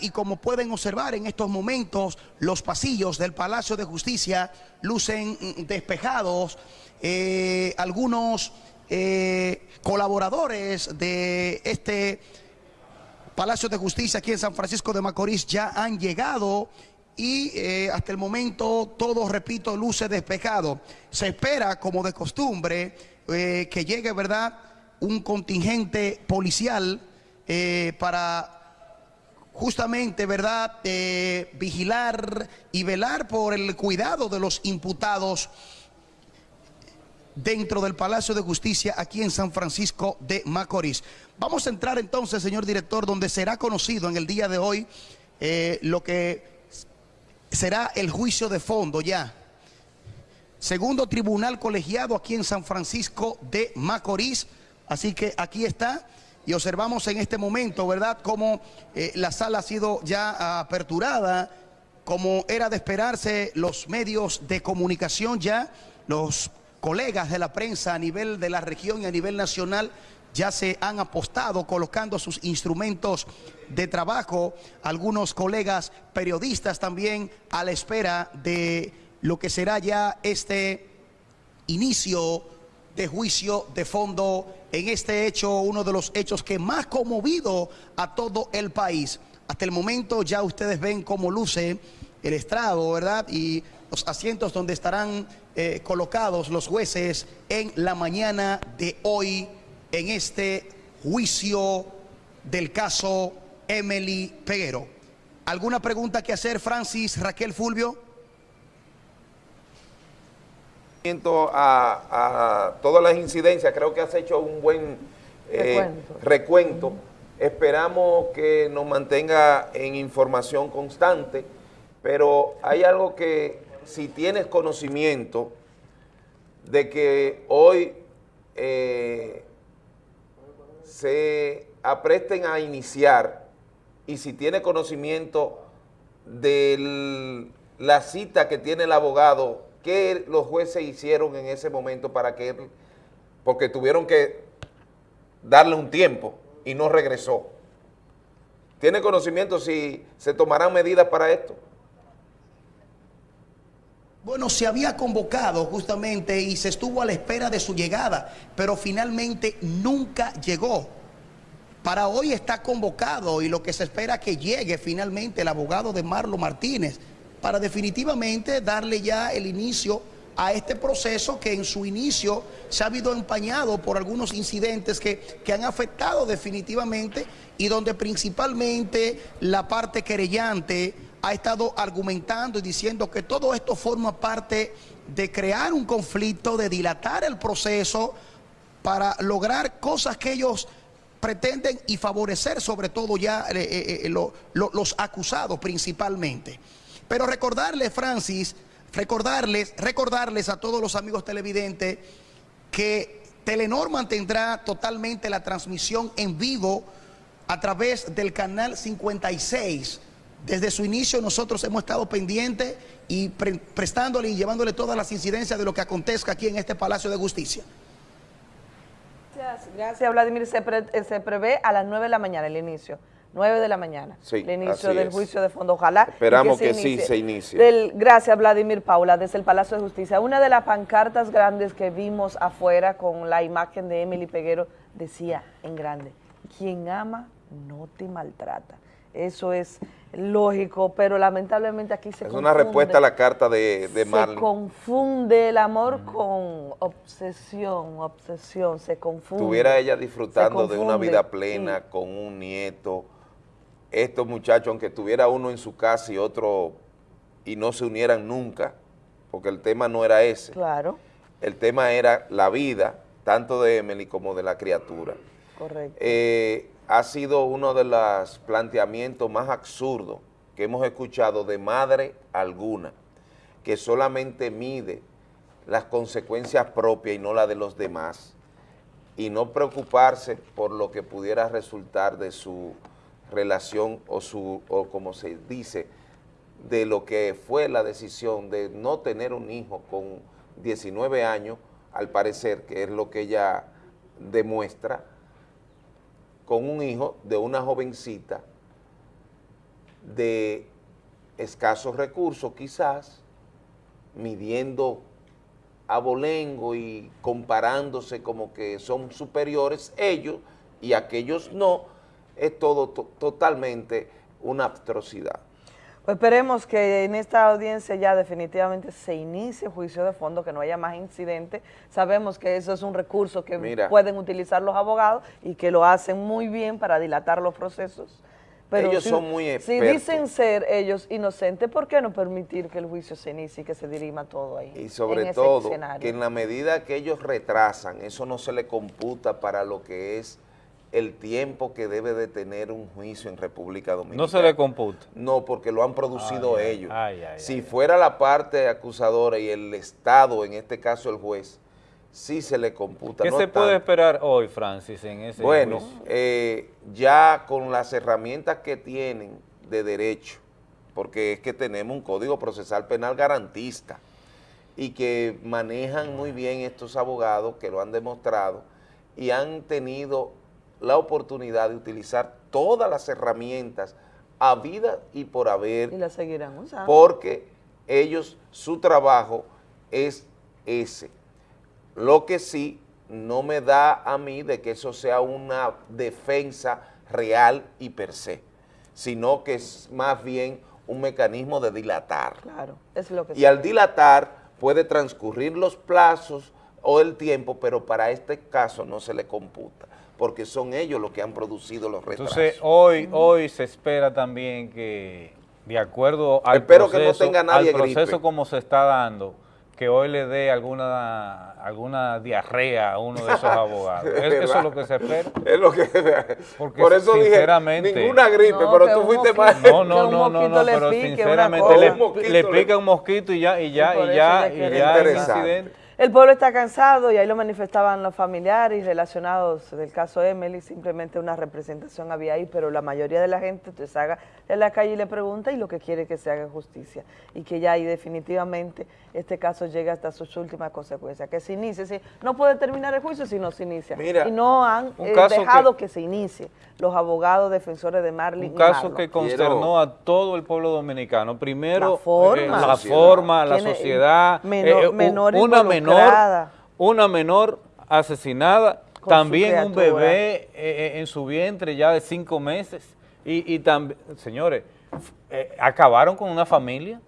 Y como pueden observar en estos momentos, los pasillos del Palacio de Justicia lucen mm, despejados. Eh, algunos eh, colaboradores de este Palacio de Justicia aquí en San Francisco de Macorís ya han llegado y eh, hasta el momento todo, repito, luce despejado. Se espera, como de costumbre, que llegue, ¿verdad?, un contingente policial para justamente, ¿verdad?, vigilar y velar por el cuidado de los imputados dentro del Palacio de Justicia aquí en San Francisco de Macorís. Vamos a entrar entonces, señor director, donde será conocido en el día de hoy eh, lo que será el juicio de fondo ya. Segundo tribunal colegiado aquí en San Francisco de Macorís. Así que aquí está y observamos en este momento, ¿verdad?, cómo eh, la sala ha sido ya aperturada, como era de esperarse, los medios de comunicación ya, los colegas de la prensa a nivel de la región y a nivel nacional ya se han apostado colocando sus instrumentos de trabajo, algunos colegas periodistas también a la espera de lo que será ya este inicio de juicio de fondo en este hecho, uno de los hechos que más conmovido a todo el país. Hasta el momento ya ustedes ven cómo luce el estrado, ¿verdad? Y los asientos donde estarán eh, colocados los jueces en la mañana de hoy en este juicio del caso Emily Peguero. ¿Alguna pregunta que hacer, Francis Raquel Fulvio? A, a todas las incidencias, creo que has hecho un buen eh, recuento. Esperamos que nos mantenga en información constante, pero hay algo que si tienes conocimiento de que hoy eh, se apresten a iniciar y si tiene conocimiento de la cita que tiene el abogado, qué los jueces hicieron en ese momento para que porque tuvieron que darle un tiempo y no regresó. ¿Tiene conocimiento si se tomarán medidas para esto? Bueno, se había convocado justamente y se estuvo a la espera de su llegada, pero finalmente nunca llegó. Para hoy está convocado y lo que se espera que llegue finalmente el abogado de Marlo Martínez para definitivamente darle ya el inicio a este proceso que en su inicio se ha habido empañado por algunos incidentes que, que han afectado definitivamente y donde principalmente la parte querellante ha estado argumentando y diciendo que todo esto forma parte de crear un conflicto, de dilatar el proceso para lograr cosas que ellos pretenden y favorecer sobre todo ya eh, eh, eh, los acusados principalmente. Pero recordarles, Francis, recordarles, recordarles a todos los amigos televidentes que Telenor mantendrá totalmente la transmisión en vivo a través del canal 56 desde su inicio nosotros hemos estado pendientes y prestándole y llevándole todas las incidencias de lo que acontezca aquí en este Palacio de Justicia. Gracias, gracias Vladimir. Se, pre- eh, se prevé a las 9 de la mañana el inicio. 9 de la mañana. Sí, el inicio del es. juicio de fondo. Ojalá. Esperamos que sí se inicie. Del- gracias, Vladimir Paula, desde el Palacio de Justicia. Una de las pancartas grandes que vimos afuera con la imagen de Emily Peguero decía en grande: quien ama no te maltrata. Eso es lógico, pero lamentablemente aquí se Es una confunde. respuesta a la carta de, de Se confunde el amor con obsesión, obsesión, se confunde. Estuviera ella disfrutando de una vida plena con un nieto. Estos muchachos, aunque tuviera uno en su casa y otro y no se unieran nunca, porque el tema no era ese. Claro, El tema era la vida, tanto de Emily como de la criatura. correcto. Eh, ha sido uno de los planteamientos más absurdos que hemos escuchado de madre alguna, que solamente mide las consecuencias propias y no las de los demás, y no preocuparse por lo que pudiera resultar de su relación o su, o como se dice, de lo que fue la decisión de no tener un hijo con 19 años, al parecer, que es lo que ella demuestra, con un hijo de una jovencita de escasos recursos quizás, midiendo abolengo y comparándose como que son superiores ellos y aquellos no, es todo to- totalmente una atrocidad. Pues esperemos que en esta audiencia ya definitivamente se inicie juicio de fondo, que no haya más incidentes. Sabemos que eso es un recurso que Mira. pueden utilizar los abogados y que lo hacen muy bien para dilatar los procesos. Pero Ellos si- son muy Si expertos. dicen ser ellos inocentes, ¿por qué no permitir que el juicio se inicie y que se dirima todo ahí? Y sobre todo, escenario? que en la medida que ellos retrasan, eso no se le computa para lo que es el tiempo que debe de tener un juicio en República Dominicana. No se le computa. No, porque lo han producido Ay, ellos. ay, ay, si fuera la parte acusadora y el Estado, en este caso el juez, sí se le computa. ¿Qué no se puede esperar hoy, Francis, en ese Bueno, juicio? eh, ya con las herramientas que tienen de derecho, porque es que tenemos un código procesal penal garantista y que manejan muy bien estos abogados que lo han demostrado y han tenido la oportunidad de utilizar todas las herramientas a vida y por haber Y la seguirán usando. porque ellos, su trabajo es ese. Lo que sí no me da a mí de que eso sea una defensa real y per se, sino que es más bien un mecanismo de dilatar. Claro, es lo que Y al dilatar puede transcurrir los plazos o el tiempo, pero para este caso no se le computa, porque son ellos los que han producido los retrasos. Entonces, hoy, hoy se espera también que, de acuerdo al Espero que no proceso, tenga nadie al proceso gripe. como se está dando, que hoy le dé alguna alguna diarrea a uno de esos [LAUGHS] abogados. Es ¿Es- ¿Eso es lo que se espera? Es lo que... Porque Por eso dije, sinceramente, ninguna gripe, pero tú fuiste más... No, no, no, no, no, pero sinceramente le, pica un mosquito y ya, y ya, Y por y ya, ya y ya incidente. El pueblo está cansado y ahí lo manifestaban los familiares relacionados del caso Emily, simplemente una representación había ahí, pero la mayoría de la gente te salga de la calle y le pregunta y lo que quiere es que se haga justicia y que ya ahí definitivamente este caso llegue hasta sus últimas consecuencias, que se inicie, sí, no puede terminar el juicio si no se inicia Mira, y no han eh, dejado que... se inicie los abogados defensores de Marlin Un caso que consternó a todo el pueblo dominicano. Primero, La forma. eh, La sociedad. forma, la Tiene sociedad, menor- eh, una menor, una menor asesinada, Con también un bebé eh, eh, en su vientre ya de cinco meses. Y, y también, señores, eh, acabaron con una familia.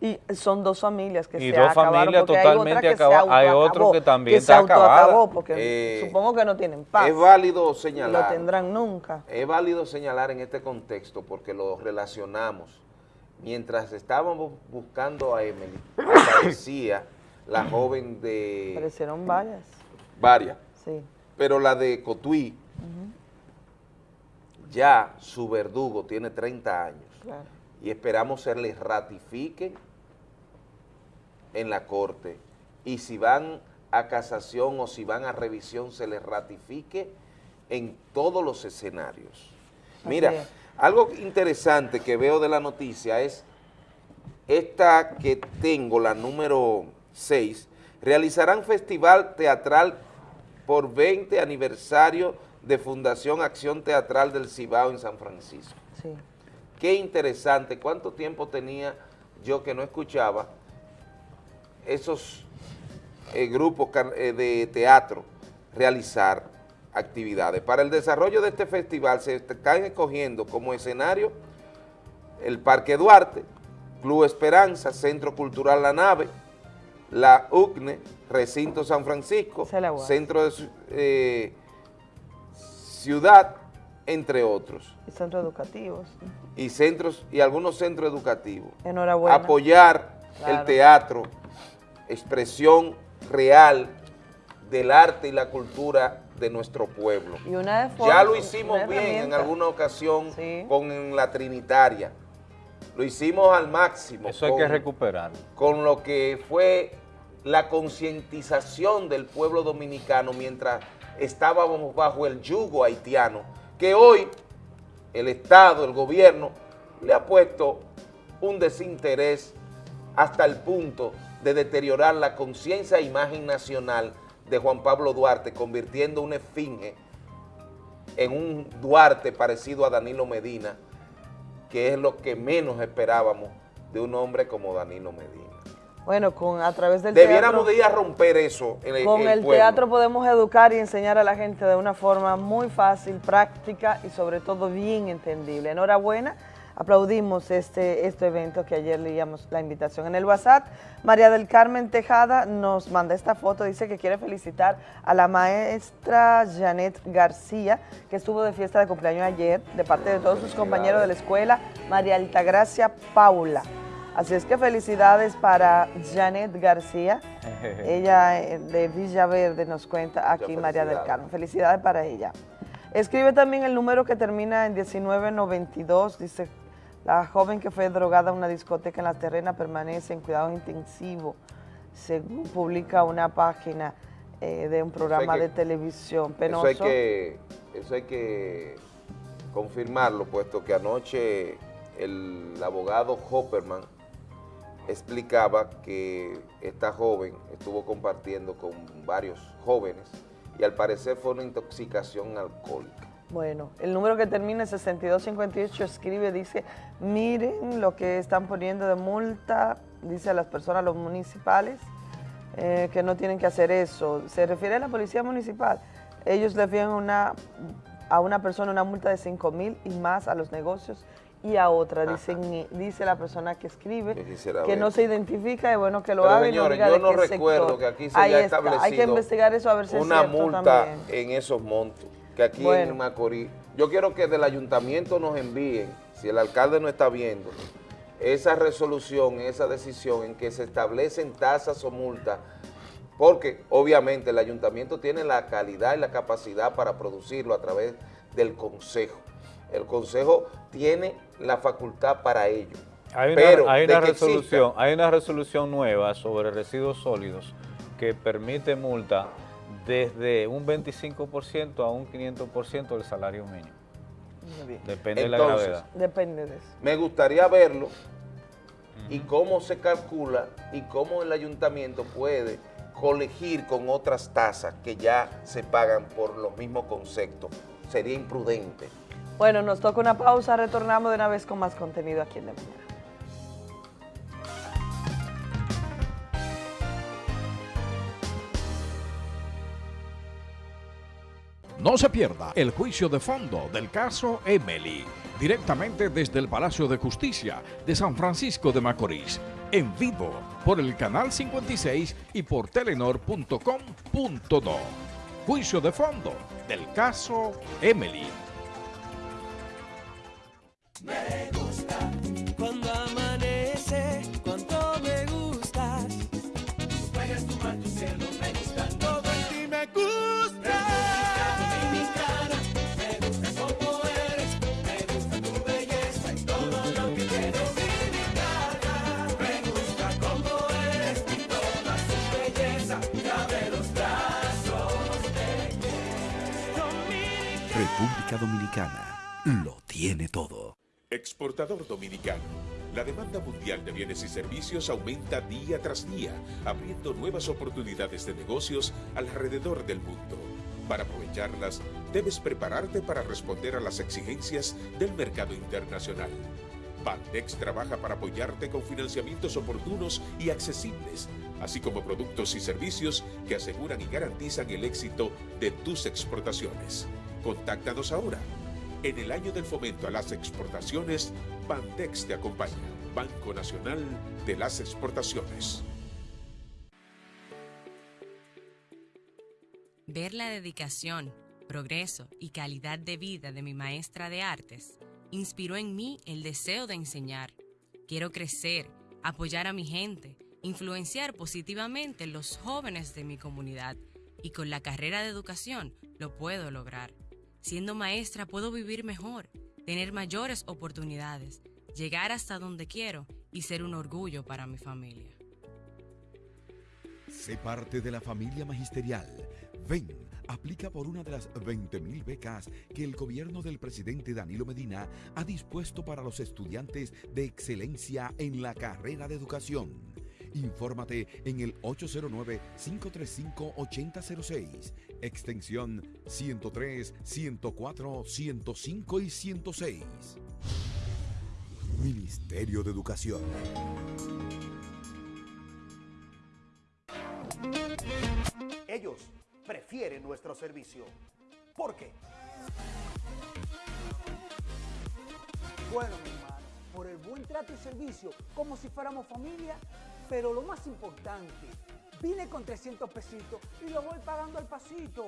Y son dos familias que Y se dos acabaron familias porque hay otra totalmente que se acaba- hay otro que también se está acabada. autoacabó, porque Eh, supongo que no tienen paz. Es válido y lo señalar. tendrán nunca. Es válido señalar en este contexto porque lo relacionamos. Mientras estábamos buscando a Emily, [COUGHS] aparecía la joven de Aparecieron varias, varias, sí. pero la de Cotuí, ya su verdugo tiene 30 años Claro. y esperamos se les ratifiquen en la corte y si van a casación o si van a revisión se les ratifique en todos los escenarios. Mira, es. algo interesante que veo de la noticia es esta que tengo, la número 6, realizarán festival teatral por 20 aniversario de Fundación Acción Teatral del Cibao en San Francisco. Sí. Qué interesante, cuánto tiempo tenía yo que no escuchaba esos eh, grupos eh, de teatro realizar actividades. Para el desarrollo de este festival se están escogiendo como escenario el Parque Duarte, Club Esperanza, Centro Cultural La Nave, la UCNE, Recinto San Francisco, Centro de eh, Ciudad, entre otros. Y centros educativos. Y centros y algunos centros educativos. Enhorabuena. Apoyar el teatro, expresión real del arte y la cultura de nuestro pueblo. Y una ya lo hicimos bien en alguna ocasión con la Trinitaria. Lo hicimos al máximo. Eso hay que recuperar. Con lo que fue la concientización del pueblo dominicano mientras estábamos bajo el yugo haitiano, que hoy el Estado, el gobierno, le ha puesto un desinterés hasta el punto de deteriorar la conciencia e imagen nacional de Juan Pablo Duarte, convirtiendo una esfinge en un Duarte parecido a Danilo Medina, que es lo que menos esperábamos de un hombre como Danilo Medina. Bueno, con a través del Debiéramos de ir a romper eso en el Con el, teatro podemos educar y enseñar a la gente de una forma muy fácil, práctica y sobre todo bien entendible. Enhorabuena aplaudimos este, este evento que ayer leíamos la invitación en el WhatsApp. María del Carmen Tejada nos manda esta foto, dice que quiere felicitar a la maestra Janet García, que estuvo de fiesta de cumpleaños ayer, de parte de todos sus compañeros de la escuela, María Altagracia Paula. Así es que felicidades para Janet García, [LAUGHS] ella eh, de Villaverde nos cuenta aquí María del Carmen. Felicidades para ella. Escribe también el número que termina en 1992, dice la joven que fue drogada en una discoteca en la terrena permanece en cuidado intensivo, según publica una página eh, de un programa de televisión penoso. Eso hay, que, eso hay que confirmarlo, puesto que anoche el abogado Hopperman explicaba que esta joven estuvo compartiendo con varios jóvenes y al parecer fue una intoxicación alcohólica. Bueno, el número que termina en 6258 escribe, dice, miren lo que están poniendo de multa, dice a las personas, los municipales, eh, que no tienen que hacer eso. Se refiere a la policía municipal. Ellos le fían una, a una persona una multa de 5 mil y más a los negocios y a otra, dicen, dice la persona que escribe, que no se identifica, es bueno que lo haga y no diga yo no recuerdo que aquí se haya establecido Hay que investigar eso a ver si una multa en esos montos que aquí en Macorís, yo quiero que del ayuntamiento nos envíen, si el alcalde no está viendo, esa resolución, esa decisión en que se establecen tasas o multas, porque obviamente el ayuntamiento tiene la calidad y la capacidad para producirlo a través del consejo. El consejo tiene la facultad para ello. Hay una, Pero hay una resolución, hay una resolución nueva sobre residuos sólidos que permite multa desde un 25% a un 500% del salario mínimo. Depende de la gravedad. Depende de eso. Me gustaría verlo y cómo se calcula y cómo el ayuntamiento puede colegir con otras tasas que ya se pagan por los mismos conceptos. Sería imprudente. Bueno, nos toca una pausa, retornamos de una vez con más contenido aquí en De Mañana. No se pierda el juicio de fondo del caso Emily, directamente desde el Palacio de Justicia de San Francisco de Macorís, en vivo por el canal 56 y por telenor.com.do. Juicio de fondo del caso Emily. Me gusta cuando amanece, cuando me gustas. Puedes tomar tu cielo, me gusta todo en ti, me gusta. Dominicana, me gusta como eres, me gusta tu belleza y todo lo que tienes. Dominicana, me gusta como eres y toda su belleza. Abre los brazos de República Dominicana lo tiene todo. Exportador dominicano. La demanda mundial de bienes y servicios aumenta día tras día, abriendo nuevas oportunidades de negocios alrededor del mundo. Para aprovecharlas, debes prepararte para responder a las exigencias del mercado internacional. Bandex trabaja para apoyarte con financiamientos oportunos y accesibles, así como productos y servicios que aseguran y garantizan el éxito de tus exportaciones. Contáctanos ahora. En el año del fomento a las exportaciones, Bandex te acompaña. Banco Nacional de las Exportaciones. Ver la dedicación, progreso y calidad de vida de mi maestra de artes inspiró en mí el deseo de enseñar. Quiero crecer, apoyar a mi gente, influenciar positivamente los jóvenes de mi comunidad y con la carrera de educación lo puedo lograr. Siendo maestra puedo vivir mejor, tener mayores oportunidades, llegar hasta donde quiero y ser un orgullo para mi familia. Sé parte de la familia magisterial. Ven, aplica por una de las 20.000 becas que el gobierno del presidente Danilo Medina ha dispuesto para los estudiantes de excelencia en la carrera de educación. Infórmate en el 809-535-8006, extensión 103, 104, 105 y 106. Ministerio de Educación. Ellos prefieren nuestro servicio. ¿Por qué? Bueno, mi hermano, por el buen trato y servicio, como si fuéramos familia, pero lo más importante, vine con 300 pesitos y lo voy pagando al pasito.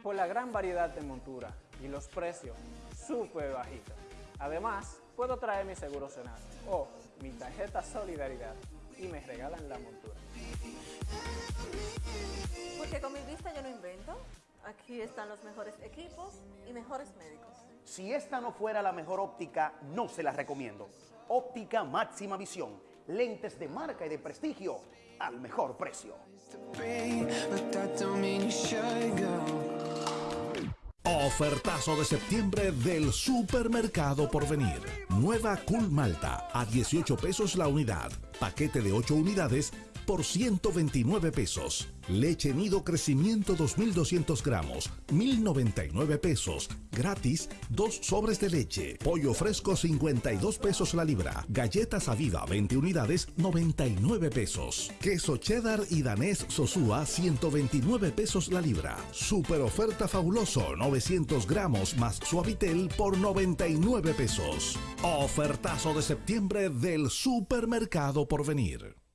Por la gran variedad de montura y los precios súper bajitos. Además, puedo traer mi seguro Senasa o mi tarjeta Solidaridad y me regalan la montura. Porque con mi vista yo no invento. Aquí están los mejores equipos y mejores médicos. Si esta no fuera la mejor óptica, no se la recomiendo. Óptica máxima visión. Lentes de marca y de prestigio al mejor precio. Ofertazo de septiembre del Supermercado Porvenir. Nueva Cool Malta a 18 pesos la unidad. Paquete de 8 unidades por 129 pesos. Leche Nido Crecimiento 2200 gramos, 1099 pesos. Gratis, dos sobres de leche. Pollo fresco 52 pesos la libra. Galletas Aviva 20 unidades, 99 pesos. Queso cheddar y danés Sosúa 129 pesos la libra. Super oferta fabuloso 900 gramos más suavitel por 99 pesos. Ofertazo de septiembre del Supermercado por venir.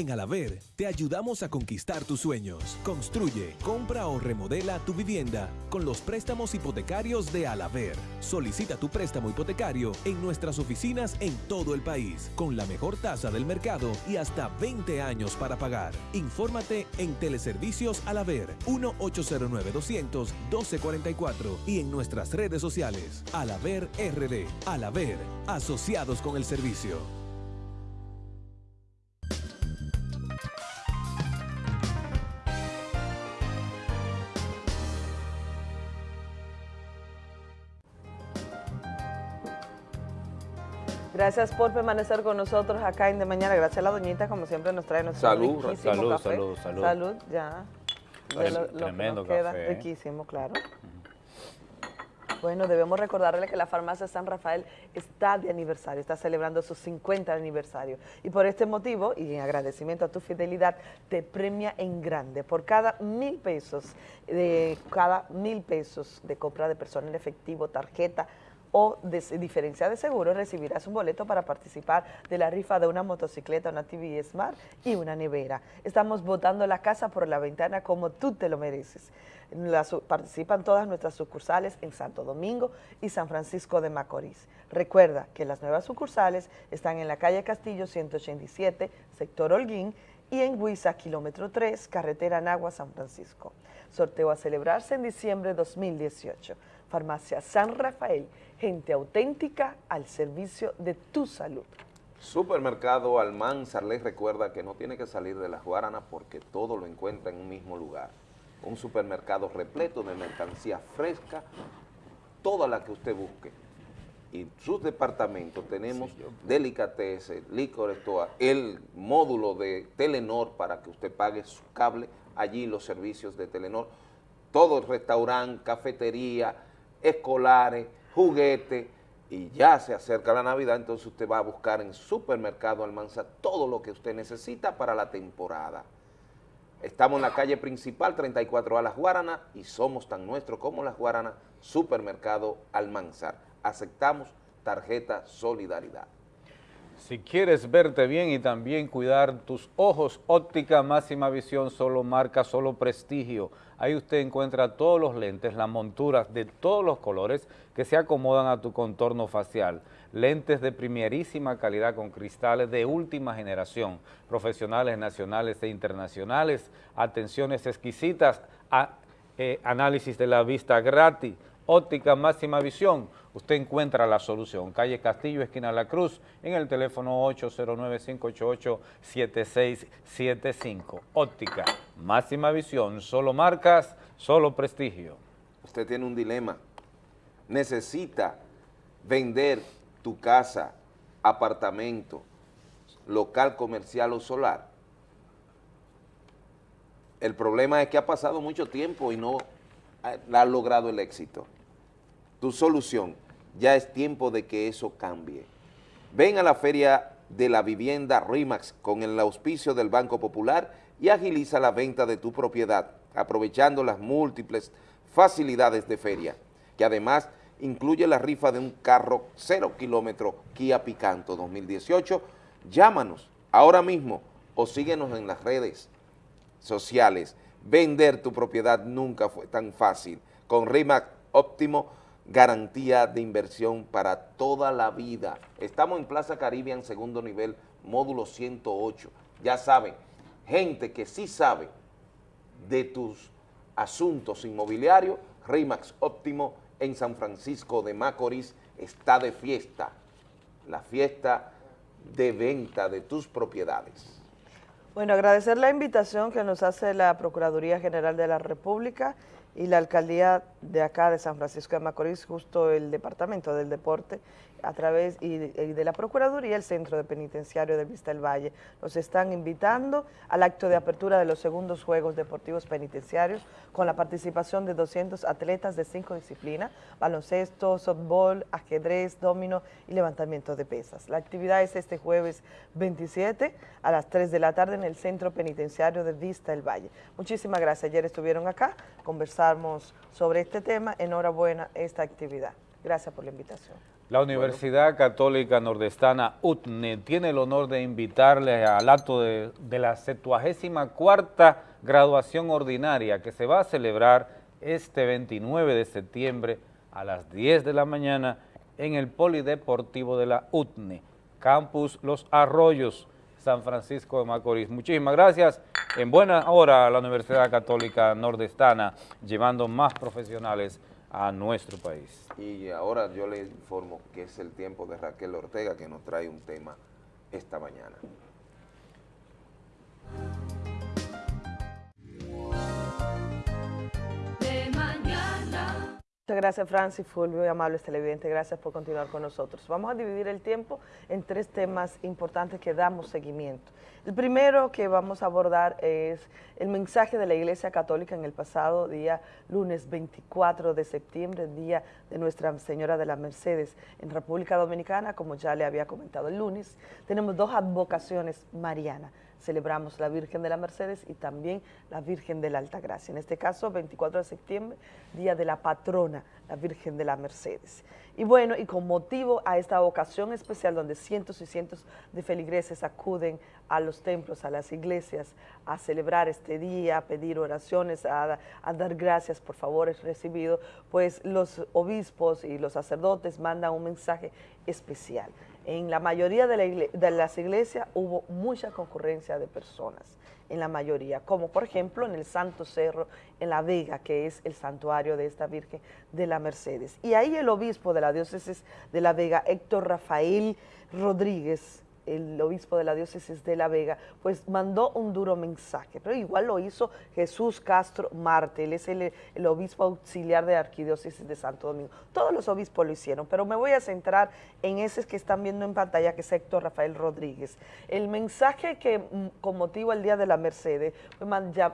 En Alaver te ayudamos a conquistar tus sueños. Construye, compra o remodela tu vivienda con los préstamos hipotecarios de Alaver. Solicita tu préstamo hipotecario en nuestras oficinas en todo el país con la mejor tasa del mercado y hasta 20 años para pagar. Infórmate en Teleservicios Alaver 1-809-200-1244 y en nuestras redes sociales Alaver RD. Alaver, asociados con el servicio. Gracias por permanecer con nosotros acá en De Mañana. Gracias a la doñita, como siempre, nos trae nuestro Salud, riquísimo salud, café. salud, salud. Salud, ya. De lo- lo que tremendo nos café, ¿eh? riquísimo, claro. Bueno, debemos recordarle que la farmacia San Rafael está de aniversario, está celebrando su 50 aniversario. Y por este motivo, y en agradecimiento a tu fidelidad, te premia en grande. Por cada mil pesos, de cada mil pesos de compra de persona en efectivo, tarjeta o de diferencia de seguro, recibirás un boleto para participar de la rifa de una motocicleta, una TV Smart y una nevera. Estamos botando la casa por la ventana como tú te lo mereces. Participan todas nuestras sucursales en Santo Domingo y San Francisco de Macorís. Recuerda que las nuevas sucursales están en la calle Castillo 187, sector Holguín, y en Huiza, kilómetro 3, carretera Nagua, San Francisco. Sorteo a celebrarse en diciembre de 2018. Farmacia San Rafael, gente auténtica al servicio de tu salud. Supermercado Almanzar les recuerda que no tiene que salir de las Guaranas porque todo lo encuentra en un mismo lugar. Un supermercado repleto de mercancía fresca, toda la que usted busque. Y sus departamentos tenemos delicatessen, licores, el módulo de Telenor para que usted pague su cable, allí los servicios de Telenor, todo el restaurante, cafetería, escolares, juguetes, y ya se acerca la Navidad, entonces usted va a buscar en Supermercado Almanza todo lo que usted necesita para la temporada. Estamos en la calle principal, 34A Las Guaranas, y somos tan nuestros como Las Guaranas, Supermercado Almanzar. Aceptamos tarjeta Solidaridad. Si quieres verte bien y también cuidar tus ojos, óptica máxima visión, solo marca, solo prestigio. Ahí usted encuentra todos los lentes, las monturas de todos los colores que se acomodan a tu contorno facial. Lentes de primerísima calidad con cristales de última generación, profesionales nacionales e internacionales, atenciones exquisitas, eh, análisis de la vista gratis, óptica máxima visión, usted encuentra la solución. Calle Castillo, esquina La Cruz, en el teléfono 809-588-7675. Óptica, máxima visión, solo marcas, solo prestigio. Usted tiene un dilema. Necesita vender tu casa, apartamento, local comercial o solar. El problema es que ha pasado mucho tiempo y no ha logrado el éxito tu solución. Ya es tiempo de que eso cambie. Ven a la Feria de la Vivienda RIMAX con el auspicio del Banco Popular y agiliza la venta de tu propiedad, aprovechando las múltiples facilidades de feria, que además incluye la rifa de un carro cero kilómetro Kia Picanto 2018. Llámanos ahora mismo o síguenos en las redes sociales. Vender tu propiedad nunca fue tan fácil. Con RIMAX óptimo garantía de inversión para toda la vida. Estamos en Plaza Caribbean, segundo nivel, módulo 108. Ya saben, gente que sí sabe de tus asuntos inmobiliarios, RIMAX Óptimo en San Francisco de Macorís está de fiesta, la fiesta de venta de tus propiedades. Bueno, agradecer la invitación que nos hace la Procuraduría General de la República y la alcaldía de acá de San Francisco de Macorís, justo el departamento del deporte, a través y de, la Procuraduría, el Centro de Penitenciario de Vista del Valle. Nos están invitando al acto de apertura de los segundos Juegos Deportivos Penitenciarios con la participación de 200 atletas de cinco disciplinas, baloncesto, softball, ajedrez, domino y levantamiento de pesas. La actividad es este jueves 27 a las 3 de la tarde en el Centro Penitenciario de Vista del Valle. Muchísimas gracias. Ayer estuvieron acá, conversamos sobre este tema. Enhorabuena esta actividad. Gracias por la invitación. La Universidad Católica Nordestana UTNE tiene el honor de invitarle al acto de, la 74 graduación ordinaria que se va a celebrar este 29 de septiembre a las 10 de la mañana en el Polideportivo de la UTNE, Campus Los Arroyos, San Francisco de Macorís. Muchísimas gracias. En buena hora a la Universidad Católica Nordestana, llevando más profesionales a nuestro país. Y ahora yo le informo que es el tiempo de Raquel Ortega que nos trae un tema esta mañana. Muchas gracias Francis Fulvio y amables televidentes, gracias por continuar con nosotros. Vamos a dividir el tiempo en tres temas importantes que damos seguimiento. El primero que vamos a abordar es el mensaje de la Iglesia Católica en el pasado día lunes 24 de septiembre, día de Nuestra Señora de la Mercedes en República Dominicana, como ya le había comentado el lunes. Tenemos dos advocaciones marianas, celebramos la Virgen de la Mercedes y también la Virgen de la Alta Gracia. En este caso, 24 de septiembre, día de la patrona, la Virgen de la Mercedes. Y bueno, y con motivo a esta ocasión especial donde cientos y cientos de feligreses acuden a los templos, a las iglesias, a celebrar este día, a pedir oraciones, a, a dar gracias por favores recibidos, pues los obispos y los sacerdotes mandan un mensaje especial. En la mayoría de, las iglesias hubo mucha concurrencia de personas, en la mayoría, como por ejemplo en el Santo Cerro, en La Vega, que es el santuario de esta Virgen de la Mercedes. Y ahí el obispo de la diócesis de La Vega, Héctor Rafael Rodríguez, el obispo de la diócesis de La Vega, pues mandó un duro mensaje, pero igual lo hizo Jesús Castro Marte, él es el, obispo auxiliar de la arquidiócesis de Santo Domingo. Todos los obispos lo hicieron, pero me voy a centrar en ese que están viendo en pantalla, que es Héctor Rafael Rodríguez. El mensaje que mm, con motivo el Día de la Mercedes fue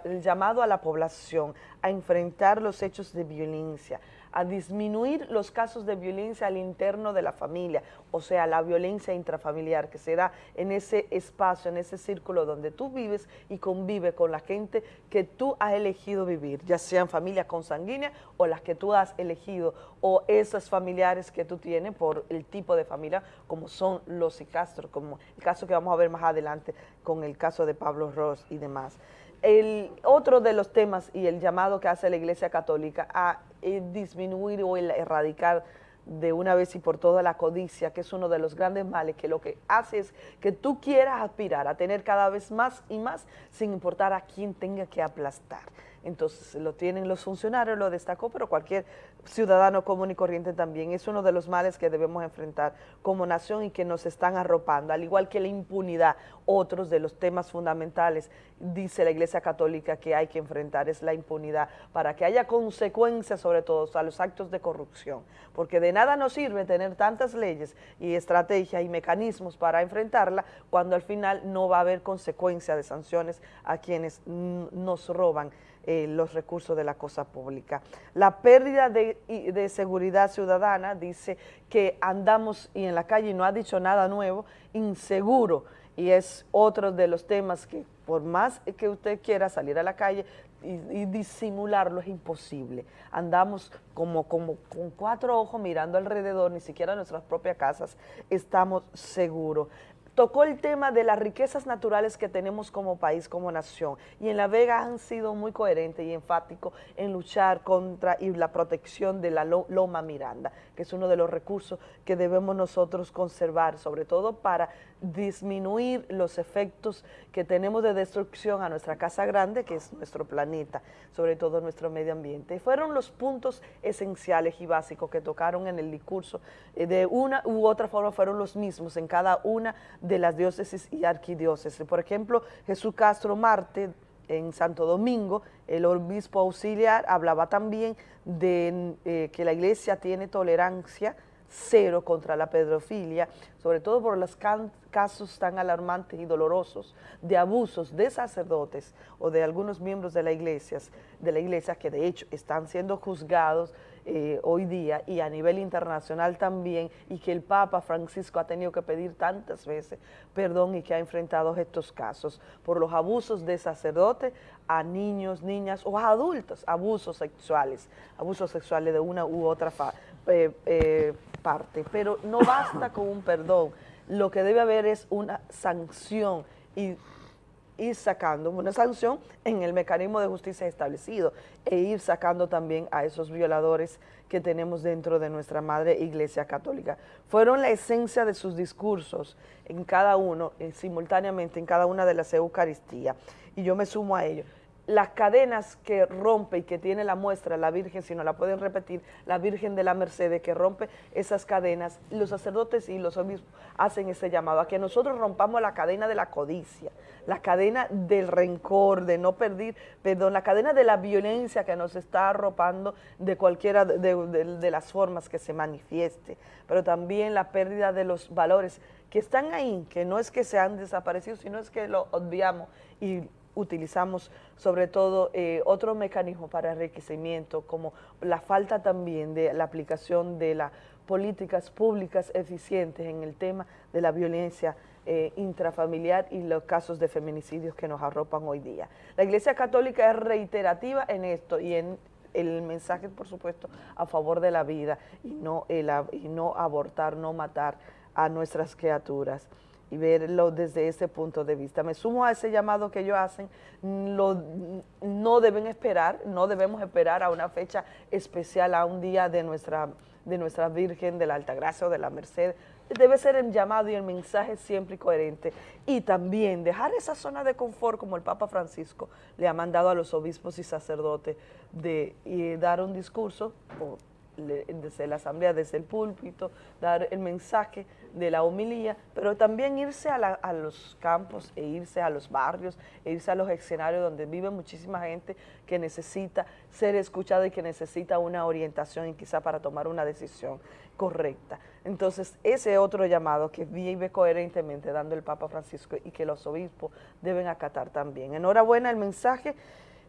el llamado a la población a enfrentar los hechos de violencia, a disminuir los casos de violencia al interno de la familia, o sea, la violencia intrafamiliar que se da en ese espacio, en ese círculo donde tú vives y convive con la gente que tú has elegido vivir, ya sean familias consanguíneas o las que tú has elegido, o esas familiares que tú tienes por el tipo de familia, como son los Castro, como el caso que vamos a ver más adelante con el caso de Pablo Ross y demás. El otro de los temas y el llamado que hace la Iglesia Católica a eh, disminuir o el erradicar de una vez y por todas la codicia, que es uno de los grandes males, que lo que hace es que tú quieras aspirar a tener cada vez más y más sin importar a quién tenga que aplastar. Entonces lo tienen los funcionarios, lo destacó, pero cualquier ciudadano común y corriente también. Es uno de los males que debemos enfrentar como nación y que nos están arropando, al igual que la impunidad, otros de los temas fundamentales, dice la Iglesia Católica que hay que enfrentar, es la impunidad, para que haya consecuencias sobre todo a los actos de corrupción, porque de nada nos sirve tener tantas leyes y estrategias y mecanismos para enfrentarla cuando al final no va a haber consecuencia de sanciones a quienes nos roban eh, los recursos de la cosa pública. La pérdida de, seguridad ciudadana dice que andamos y en la calle no ha dicho nada nuevo, inseguro, y es otro de los temas que por más que usted quiera salir a la calle y, y disimularlo es imposible. Andamos como, como con cuatro ojos mirando alrededor, ni siquiera en nuestras propias casas estamos seguros tocó el tema de las riquezas naturales que tenemos como país, como nación, y en La Vega han sido muy coherentes y enfáticos en luchar contra y la protección de la lo- Loma Miranda, que es uno de los recursos que debemos nosotros conservar, sobre todo para disminuir los efectos que tenemos de destrucción a nuestra casa grande, que es nuestro planeta, sobre todo nuestro medio ambiente. Fueron los puntos esenciales y básicos que tocaron en el discurso. Eh, De una u otra forma fueron los mismos en cada una de las diócesis y arquidiócesis. Por ejemplo, Jesús Castro Marte, en Santo Domingo, el obispo auxiliar hablaba también de eh, que la iglesia tiene tolerancia cero contra la pedofilia, sobre todo por los casos tan alarmantes y dolorosos de abusos de sacerdotes o de algunos miembros de la iglesia, de la iglesia que de hecho están siendo juzgados eh, hoy día y a nivel internacional también, y que el Papa Francisco ha tenido que pedir tantas veces perdón y que ha enfrentado estos casos por los abusos de sacerdotes a niños, niñas o a adultos, abusos sexuales, abusos sexuales de una u otra eh, eh, Pero no basta con un perdón, lo que debe haber es una sanción y ir sacando una sanción en el mecanismo de justicia establecido e ir sacando también a esos violadores que tenemos dentro de nuestra madre iglesia católica. Fueron la esencia de sus discursos en cada uno, eh, simultáneamente en cada una de las Eucaristías, y yo me sumo a ello. Las cadenas que rompe y que tiene la muestra la Virgen, si no la pueden repetir, la Virgen de la Mercedes que rompe esas cadenas, los sacerdotes y los obispos hacen ese llamado a que nosotros rompamos la cadena de la codicia, la cadena del rencor, de no perder, perdón, la cadena de la violencia que nos está arropando de cualquiera de, las formas que se manifieste, pero también la pérdida de los valores que están ahí, que no es que se han desaparecido, sino es que lo obviamos y utilizamos sobre todo eh, otro mecanismo para enriquecimiento, como la falta también de la aplicación de las políticas públicas eficientes en el tema de la violencia eh, intrafamiliar y los casos de feminicidios que nos arropan hoy día. La Iglesia Católica es reiterativa en esto y en el mensaje, por supuesto, a favor de la vida y no, el y no abortar, no matar a nuestras criaturas y verlo desde ese punto de vista. Me sumo a ese llamado que ellos hacen, no deben esperar, no debemos esperar a una fecha especial, a un día de nuestra, de nuestra Virgen de la Altagracia o de la Merced, debe ser el llamado y el mensaje siempre coherente. Y también dejar esa zona de confort como el Papa Francisco le ha mandado a los obispos y sacerdotes de y dar un discurso desde la asamblea, desde el púlpito, dar el mensaje de la homilía, pero también irse a, la- los campos e irse a los barrios, e irse a los escenarios donde vive muchísima gente que necesita ser escuchada y que necesita una orientación y quizá para tomar una decisión correcta. Entonces, ese otro llamado que vive coherentemente dando el Papa Francisco y que los obispos deben acatar también. Enhorabuena el mensaje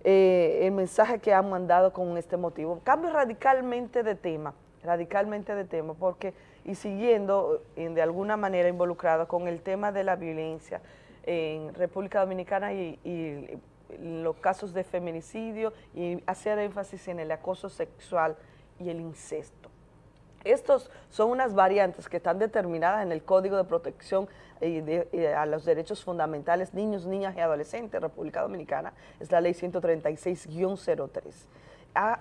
eh, el mensaje que han mandado con este motivo. Cambio radicalmente de tema, radicalmente de tema, porque y siguiendo eh, de alguna manera involucrado con el tema de la violencia en República Dominicana y, y los casos de feminicidio y hacer énfasis en el acoso sexual y el incesto. Estos son unas variantes que están determinadas en el Código de Protección eh, eh, a los Derechos Fundamentales Niños, Niñas y Adolescentes, República Dominicana, es la Ley 136-03. Ha,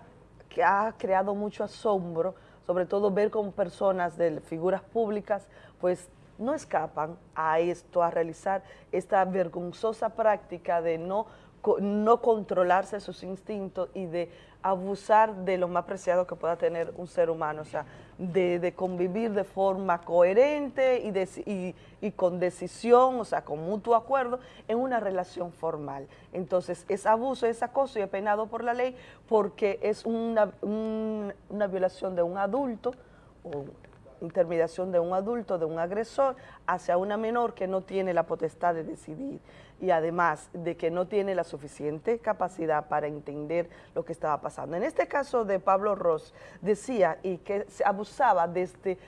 ha creado mucho asombro, sobre todo ver cómo personas de figuras públicas, pues no escapan a esto, a realizar esta vergonzosa práctica de no, no controlarse sus instintos y de abusar de lo más preciado que pueda tener un ser humano, o sea, de, convivir de forma coherente y, con decisión, o sea, con mutuo acuerdo, en una relación formal. Entonces, es abuso, es acoso y es penado por la ley porque es una, un- una violación de un adulto o intermediación de un adulto, de un agresor, hacia una menor que no tiene la potestad de decidir y además de que no tiene la suficiente capacidad para entender lo que estaba pasando. En este caso de Pablo Ross, decía y que se abusaba desde l-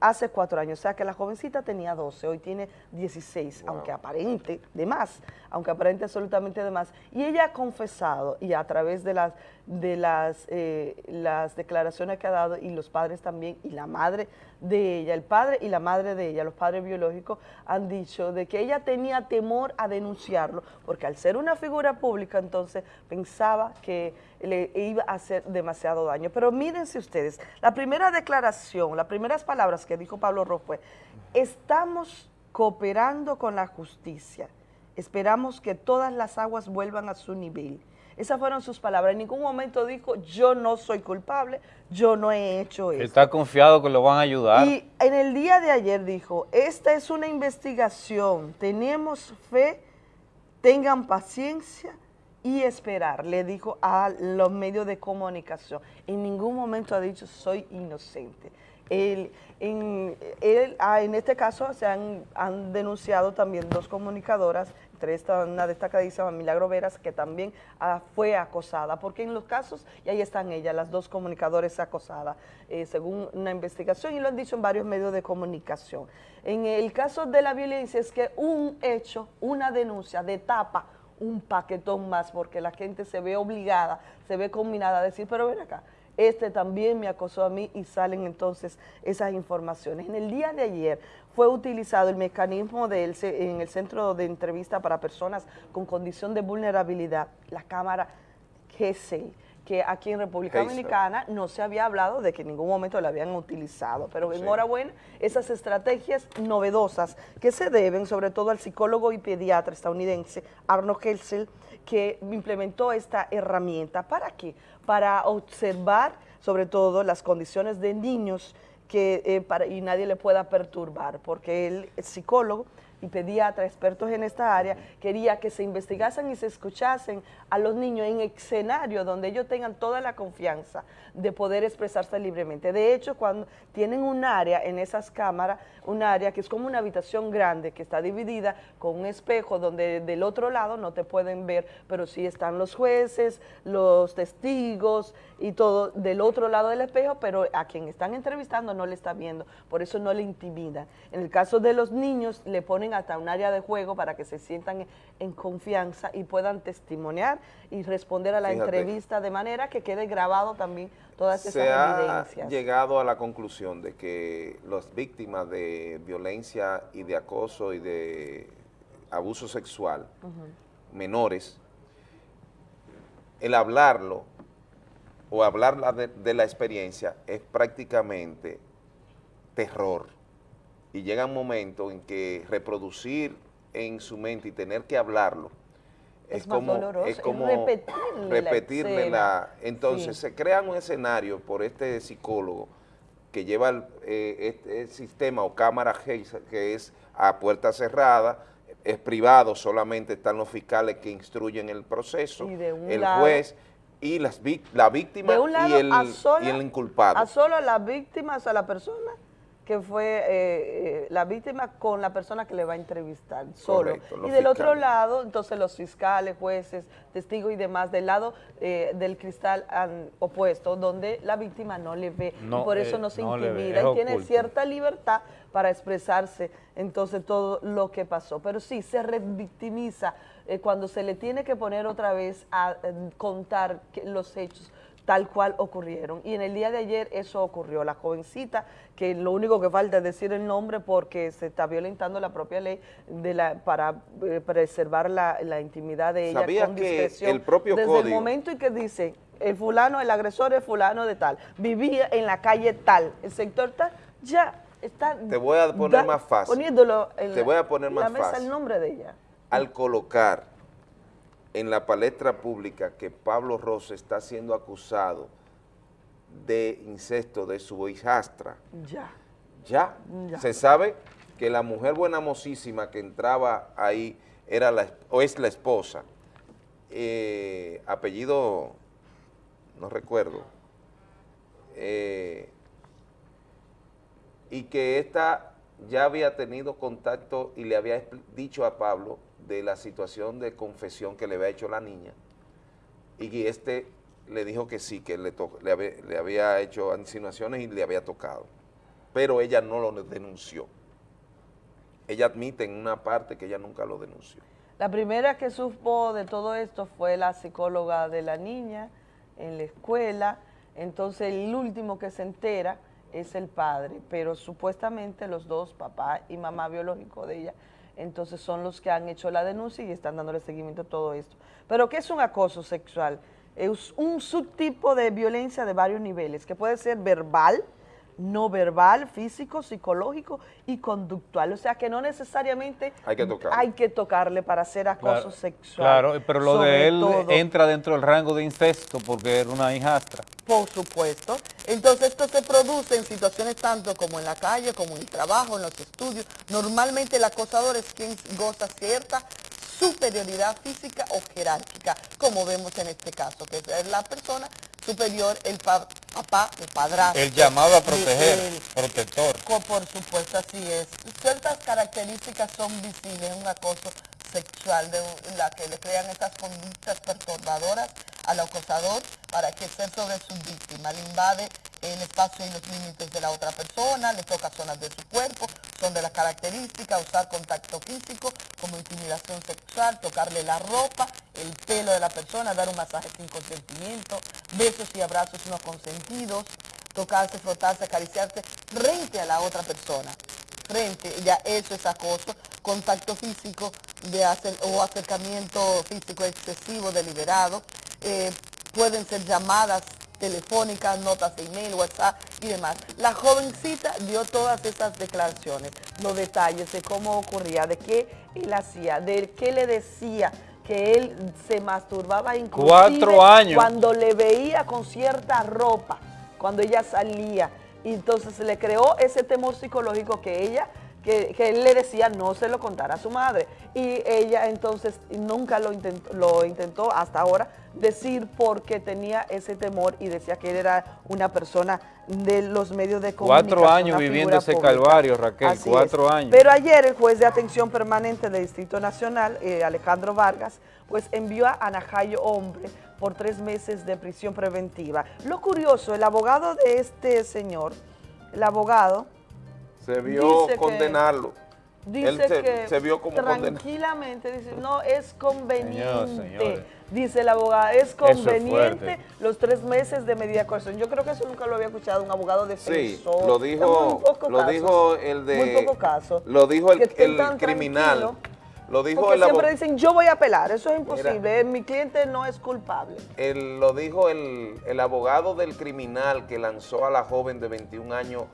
hace cuatro años, o sea que la jovencita tenía 12, hoy tiene 16, aunque aparente de más, aunque aparente absolutamente de más, y ella ha confesado y a través de las, de las, eh, las declaraciones que ha dado y los padres también y la madre de ella, el padre y la madre de ella, los padres biológicos han dicho de que ella tenía temor a denunciarlo porque al ser una figura pública entonces pensaba que le iba a hacer demasiado daño. Pero mírense ustedes, la primera declaración, las primeras palabras que dijo Pablo Ross fue, estamos cooperando con la justicia, esperamos que todas las aguas vuelvan a su nivel. Esas fueron sus palabras. En ningún momento dijo, yo no soy culpable, yo no he hecho eso. Está confiado que lo van a ayudar. Y en el día de ayer dijo, esta es una investigación, tenemos fe, tengan paciencia y esperar, le dijo a los medios de comunicación. En ningún momento ha dicho, soy inocente. Él, en, él, ah, en este caso se han, han denunciado también dos comunicadoras, entre esta una destacadísima Milagro Veras, que también ah, fue acosada, porque en los casos, y ahí están ellas, las dos comunicadores acosadas, eh, según una investigación, y lo han dicho en varios medios de comunicación. En el caso de la violencia es que un hecho, una denuncia de tapa un paquetón más, porque la gente se ve obligada, se ve combinada a decir, pero ven acá, este también me acosó a mí y salen entonces esas informaciones. En el día de ayer fue utilizado el mecanismo del en el centro de entrevista para personas con condición de vulnerabilidad, la cámara GESEL, que aquí en República. Dominicana no se había hablado de que en ningún momento la habían utilizado, pero enhorabuena esas estrategias novedosas que se deben sobre todo al psicólogo y pediatra estadounidense Arno Helsel, que implementó esta herramienta. ¿Para qué? Para observar sobre todo las condiciones de niños que, eh, para, y nadie le pueda perturbar, porque es psicólogo y pediatra, expertos en esta área, quería que se investigasen y se escuchasen a los niños en escenario donde ellos tengan toda la confianza de poder expresarse libremente. De hecho, cuando tienen un área en esas cámaras, un área que es como una habitación grande que está dividida con un espejo donde del otro lado no te pueden ver, pero sí están los jueces, los testigos y todo del otro lado del espejo, pero a quien están entrevistando no le está viendo, por eso no le intimidan. En el caso de los niños, le ponen hasta un área de juego para que se sientan en, confianza y puedan testimoniar y responder a la Fíjate. entrevista de manera que quede grabado también todas esas Se ha evidencias. llegado a la conclusión de que las víctimas de violencia y de acoso y de abuso sexual, menores, el hablarlo o hablar la de, de la experiencia es prácticamente terror y llega un momento en que reproducir en su mente y tener que hablarlo Es es, como, doloroso, es como repetirle la repetirle la... Entonces Sí. se crea un escenario por este psicólogo que lleva el, eh, este sistema o cámara que es a puerta cerrada, es privado, solamente están los fiscales que instruyen el proceso, Y de un el lado- juez y las, la víctima de un lado y, el, a sola- y el inculpado. A solo las víctimas, a la persona que fue eh, eh, la víctima con la persona que le va a entrevistar, solo. Correcto, y del otro lado, entonces los fiscales, jueces, testigos y demás, del lado eh, del cristal an- opuesto, donde la víctima no le ve, No, y por eso eh, no se no intimida, es y tiene cierta libertad para expresarse entonces todo lo que pasó. Pero sí, se revictimiza eh, cuando se le tiene que poner otra vez a eh, contar que- los hechos tal cual ocurrieron. Y en el día de ayer eso ocurrió. La jovencita, que lo único que falta es decir el nombre porque se está violentando la propia ley de la, para eh, preservar la, la intimidad de ella ¿Sabía con que discreción. el propio Desde el momento en que dice, el fulano, el agresor es fulano de tal, vivía en la calle tal, el sector tal, ya está... Te voy a poner da- más fácil. Poniéndolo en Te la- voy a poner la más mesa fácil. el nombre de ella. Al colocar en la palestra pública que Pablo Rosa está siendo acusado de incesto de su hijastra, Ya. ya, Ya. se sabe que la mujer buenamosísima que entraba ahí era la, o es la esposa, eh, apellido, no recuerdo, eh, y que esta ya había tenido contacto y le había dicho a Pablo de la situación de confesión que le había hecho la niña, y este le dijo que sí, que le, le, había, le había hecho insinuaciones y le había tocado, pero ella no lo denunció. Ella admite en una parte que ella nunca lo denunció. La primera que supo de todo esto fue la psicóloga de la niña en la escuela, entonces el último que se entera es el padre, pero supuestamente los dos, papá y mamá biológico de ella, entonces son los que han hecho la denuncia y están dándole seguimiento a todo esto. Pero ¿qué es un acoso sexual? Es un subtipo de violencia de varios niveles, que puede ser verbal, no verbal, físico, psicológico y conductual. O sea que no necesariamente Hay que tocarle. hay que tocarle para hacer acoso Claro, sexual. Claro, pero lo Sobre de él todo, entra dentro del rango de incesto porque era una hijastra. Por supuesto. Entonces esto se produce en situaciones tanto como en la calle, como en el trabajo, en los estudios. Normalmente el acosador es quien goza cierta superioridad física o jerárquica, como vemos en este caso, que es la persona superior, el pa- papá, el padrastro. El llamado a proteger, él. protector. Por supuesto, así es. Ciertas características son visibles en un acoso sexual de la que le crean estas conductas perturbadoras al acosador para ejercer sobre su víctima. Le invade el espacio y los límites de la otra persona, le toca zonas de su cuerpo, son de las características, usar contacto físico como intimidación sexual, tocarle la ropa, el pelo de la persona, dar un masaje sin consentimiento, besos y abrazos no consentidos, tocarse, frotarse, acariciarse frente a la otra persona. Frente, ya eso es acoso, contacto físico de hacer, o acercamiento físico excesivo, deliberado, eh, pueden ser llamadas telefónicas, notas de email, WhatsApp y demás. La jovencita dio todas esas declaraciones, los detalles de cómo ocurría, de qué él hacía, de qué le decía, que él se masturbaba inclusive Cuatro años. cuando le veía con cierta ropa, cuando ella salía. Y entonces se le creó ese temor psicológico que ella, que, que él le decía no se lo contara a su madre. Y ella entonces nunca lo intentó, lo intentó hasta ahora decir porque tenía ese temor y decía que él era una persona de los medios de comunicación. Cuatro años viviendo ese pública. calvario, Raquel, Así cuatro es. años. Pero ayer el juez de atención permanente del Distrito Nacional, eh, Alejandro Vargas, pues envió a Anajayo Hombre por tres meses de prisión preventiva. Lo curioso, el abogado de este señor, el abogado, Se vio Dice que- condenarlo. dice Él se, que se vio como condenado. tranquilamente, dice, no, es conveniente. señores. Dice el abogado, es conveniente los tres meses de medida de coerción. Yo creo que eso nunca lo había escuchado un abogado Sí, defensor. lo Es muy dijo, lo dijo el de... Muy poco caso. Lo dijo el, Que el criminal. Lo dijo Porque el siempre dicen, yo voy a apelar, eso es imposible, mi cliente no es culpable. El- lo dijo el, el abogado del criminal que lanzó a la joven de 21 años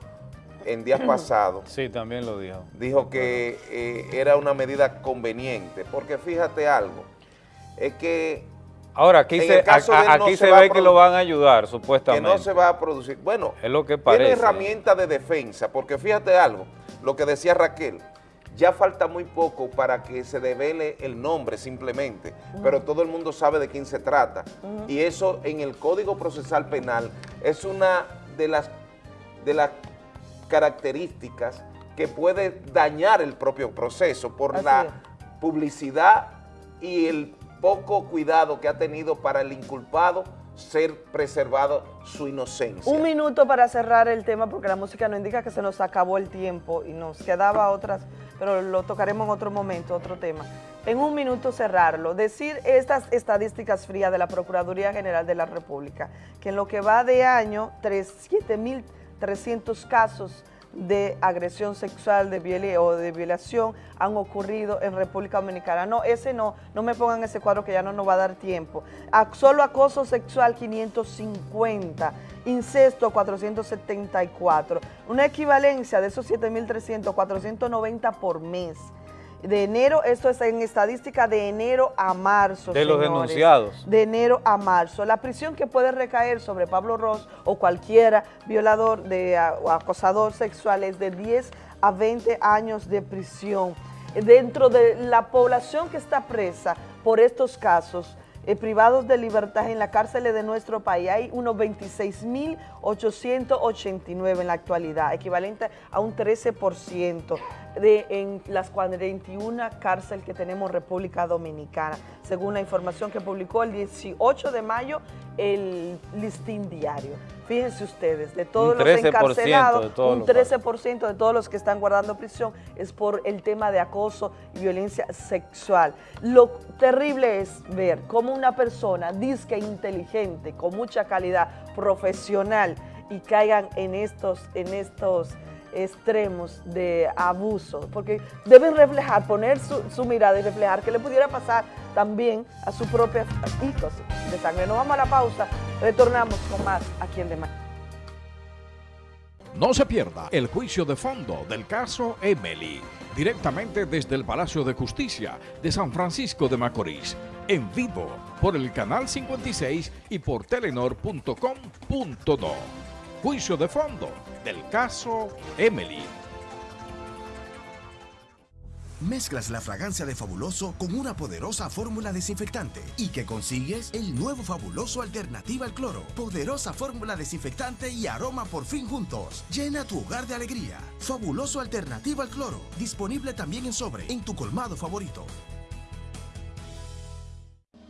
en días [CLEARS THROAT] pasados. Sí, también lo dijo. Dijo que eh, era una medida conveniente, porque fíjate algo, es que Ahora, aquí se, a- no aquí se ve que lo van a ayudar, que supuestamente. no se va a producir. Bueno, es lo que tiene parece. herramientas de defensa, porque fíjate algo, lo que decía Raquel, ya falta muy poco para que se devele el nombre simplemente, pero todo el mundo sabe de quién se trata. Y eso en el Código Procesal Penal es una de las, de las características que puede dañar el propio proceso por Así la publicidad y el poco cuidado que ha tenido para el inculpado ser preservado su inocencia. Un minuto para cerrar el tema porque la música nos indica que se nos acabó el tiempo y nos quedaba otras, pero lo tocaremos en otro momento, otro tema. En un minuto cerrarlo, decir estas estadísticas frías de la Procuraduría General de la República, que en lo que va de año, 7.300 casos de agresión sexual de viola- o de violación han ocurrido en República Dominicana. No, ese no, no me pongan ese cuadro que ya no nos va a dar tiempo. Solo acoso sexual 550, incesto 474, una equivalencia de esos 7.300, 490 por mes. De enero, esto es en estadística de enero a marzo. De los señores. denunciados. De enero a marzo. La prisión que puede recaer sobre Pablo Ross o cualquiera violador de, o acosador sexual es de 10 a 20 años de prisión. Dentro de la población que está presa por estos casos, eh, privados de libertad en las cárceles de nuestro país, hay unos 26.889 en la actualidad, equivalente a un 13% de, en las 41 cárceles que tenemos en República Dominicana, según la información que publicó el 18 de mayo el Listín Diario. Fíjense ustedes, de todos los 13% de encarcelados, todos un los 13% de todos los que están guardando prisión es por el tema de acoso y violencia sexual. Lo terrible es ver cómo una persona disque inteligente, con mucha calidad profesional y caigan en estos, en estos extremos de abuso, porque deben reflejar, poner su, mirada y reflejar que le pudiera pasar también a sus propios hijos de sangre. Nos vamos a la pausa, retornamos con más aquí en Demás. No se pierda el juicio de fondo del caso Emily, directamente desde el Palacio de Justicia de San Francisco de Macorís, en vivo por el canal 56 y por telenor.com.do. Juicio de fondo del caso Emily. Mezclas la fragancia de Fabuloso con una poderosa fórmula desinfectante y que consigues el nuevo Fabuloso Alternativa al Cloro. Poderosa fórmula desinfectante y aroma por fin juntos. Llena tu hogar de alegría. Fabuloso Alternativa al Cloro. Disponible también en sobre en tu colmado favorito.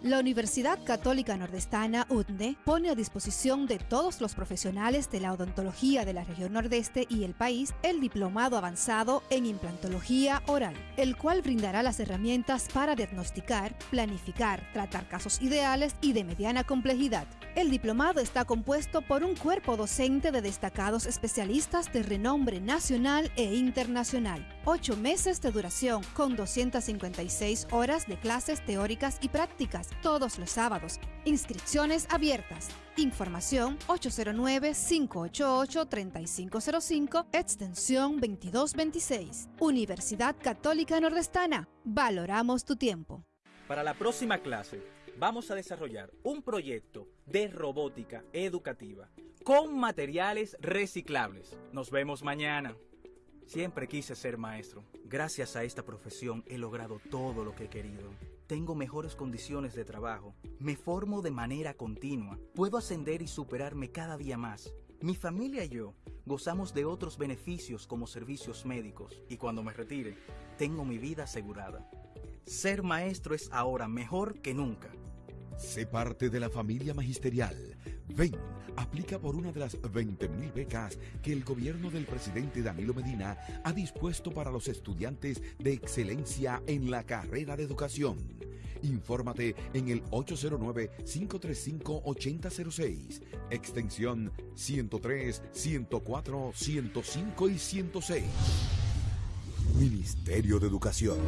La Universidad Católica Nordestana, UTNE, pone a disposición de todos los profesionales de la odontología de la región nordeste y el país el diplomado avanzado en implantología oral, el cual brindará las herramientas para diagnosticar, planificar, tratar casos ideales y de mediana complejidad. El diplomado está compuesto por un cuerpo docente de destacados especialistas de renombre nacional e internacional. Ocho meses de duración con 256 horas de clases teóricas y prácticas todos los sábados. Inscripciones abiertas. Información 809-588-3505, extensión 2226. Universidad Católica Nordestana. Valoramos tu tiempo. Para la próxima clase vamos a desarrollar un proyecto de robótica educativa con materiales reciclables. Nos vemos mañana. Siempre quise ser maestro. Gracias a esta profesión he logrado todo lo que he querido. Tengo mejores condiciones de trabajo. Me formo de manera continua. Puedo ascender y superarme cada día más. Mi familia y yo gozamos de otros beneficios como servicios médicos y cuando me retire, tengo mi vida asegurada. Ser maestro es ahora mejor que nunca. Sé parte de la familia magisterial. Ven, aplica por una de las 20.000 becas que el gobierno del presidente Danilo Medina ha dispuesto para los estudiantes de excelencia en la carrera de educación. Infórmate en el 809-535-8006, extensión 103, 104, 105 y 106. Ministerio de Educación.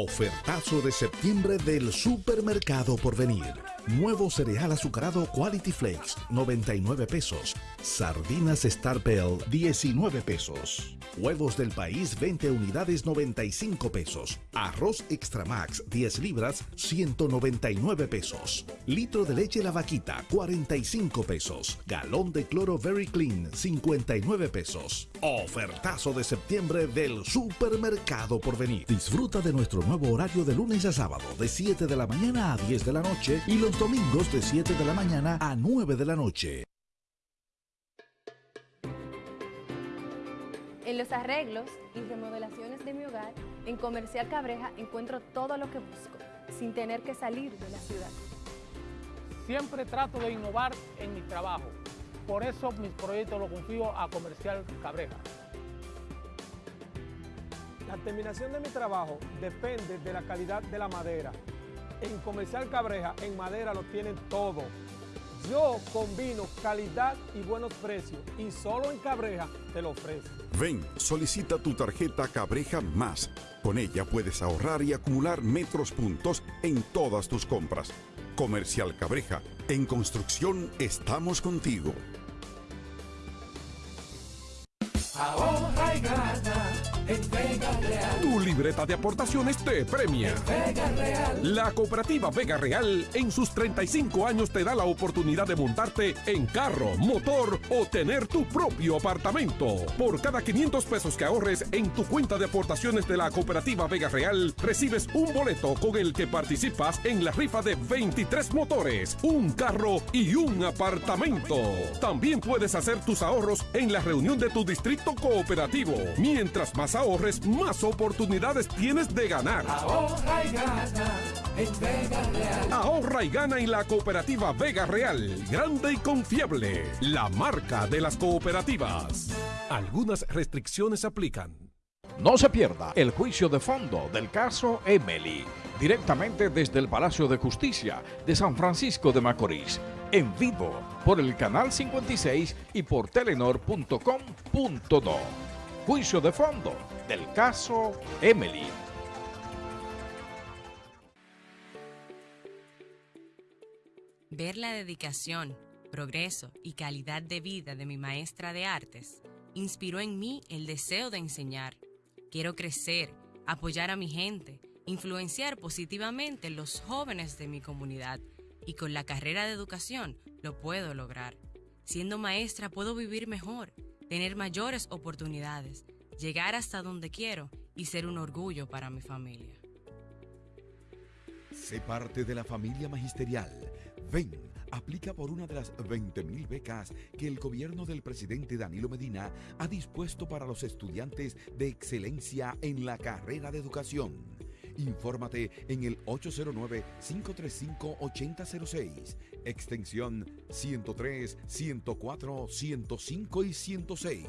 Ofertazo de septiembre del Supermercado por venir. Nuevo cereal azucarado Quality Flakes, 99 pesos. Sardinas Star Bell, 19 pesos. Huevos del país, 20 unidades, 95 pesos. Arroz Extra Max, 10 libras, 199 pesos. Litro de leche La Vaquita, 45 pesos. Galón de cloro Very Clean, 59 pesos. Ofertazo de septiembre del Supermercado por venir. Disfruta de nuestro nuevo horario de lunes a sábado, de 7 de la mañana a 10 de la noche y los domingos de 7 de la mañana a 9 de la noche. En los arreglos y remodelaciones de mi hogar, en Comercial Cabreja encuentro todo lo que busco, sin tener que salir de la ciudad. Siempre trato de innovar en mi trabajo. Por eso mis proyectos los confío a Comercial Cabreja. La terminación de mi trabajo depende de la calidad de la madera. En Comercial Cabreja, en madera lo tienen todo. Yo combino calidad y buenos precios y solo en Cabreja te lo ofrezco. Ven, solicita tu tarjeta Cabreja Más. Con ella puedes ahorrar y acumular metros puntos en todas tus compras. Comercial Cabreja, en construcción estamos contigo. Ahorra y gana en Tu libreta de aportaciones te premia. Vega Real. La cooperativa Vega Real en sus 35 años te da la oportunidad de montarte en carro, motor o tener tu propio apartamento. Por cada 500 pesos que ahorres en tu cuenta de aportaciones de la cooperativa Vega Real, recibes un boleto con el que participas en la rifa de 23 motores, un carro y un apartamento. También puedes hacer tus ahorros en la reunión de tu distrito cooperativo. Mientras más ahorres, más oportunidades tienes de ganar. Ahorra y gana en Vega Real. Ahorra y gana en la cooperativa Vega Real, grande y confiable, la marca de las cooperativas. Algunas restricciones aplican. No se pierda el juicio de fondo del caso Emily, directamente desde el Palacio de Justicia de San Francisco de Macorís, en vivo por el canal 56 y por telenor.com.do. Juicio de fondo del caso Emily. Ver la dedicación, progreso y calidad de vida de mi maestra de artes inspiró en mí el deseo de enseñar. Quiero crecer, apoyar a mi gente, influenciar positivamente los jóvenes de mi comunidad y con la carrera de educación lo puedo lograr. Siendo maestra puedo vivir mejor, tener mayores oportunidades, llegar hasta donde quiero y ser un orgullo para mi familia. Sé parte de la familia magisterial. Ven, aplica por una de las 20.000 becas que el gobierno del presidente Danilo Medina ha dispuesto para los estudiantes de excelencia en la carrera de educación. Infórmate en el 809-535-8006, extensión 103, 104, 105 y 106.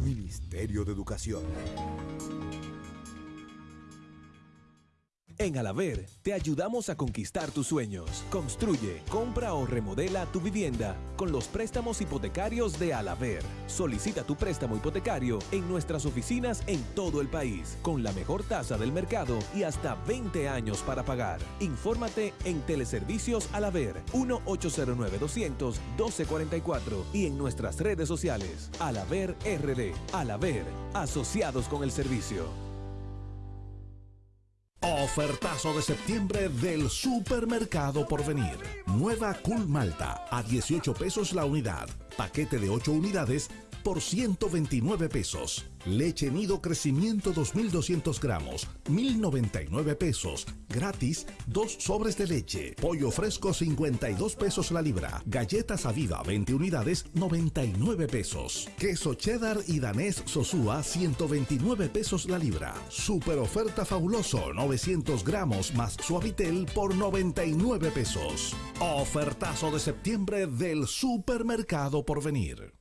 Ministerio de Educación. En Alaver te ayudamos a conquistar tus sueños. Construye, compra o remodela tu vivienda con los préstamos hipotecarios de Alaver. Solicita tu préstamo hipotecario en nuestras oficinas en todo el país con la mejor tasa del mercado y hasta 20 años para pagar. Infórmate en Teleservicios Alaver 1-809-200-1244 y en nuestras redes sociales Alaver RD. Alaver, asociados con el servicio. Ofertazo de septiembre del Supermercado por venir. Nueva Cool Malta a 18 pesos la unidad. Paquete de 8 unidades por 129 pesos. Leche Nido Crecimiento 2200 gramos, 1099 pesos. Gratis, dos sobres de leche. Pollo fresco 52 pesos la libra. Galletas Aviva 20 unidades, 99 pesos. Queso cheddar y danés Sosúa 129 pesos la libra. Super oferta fabuloso 900 gramos más suavitel por 99 pesos. Ofertazo de septiembre del Supermercado por venir.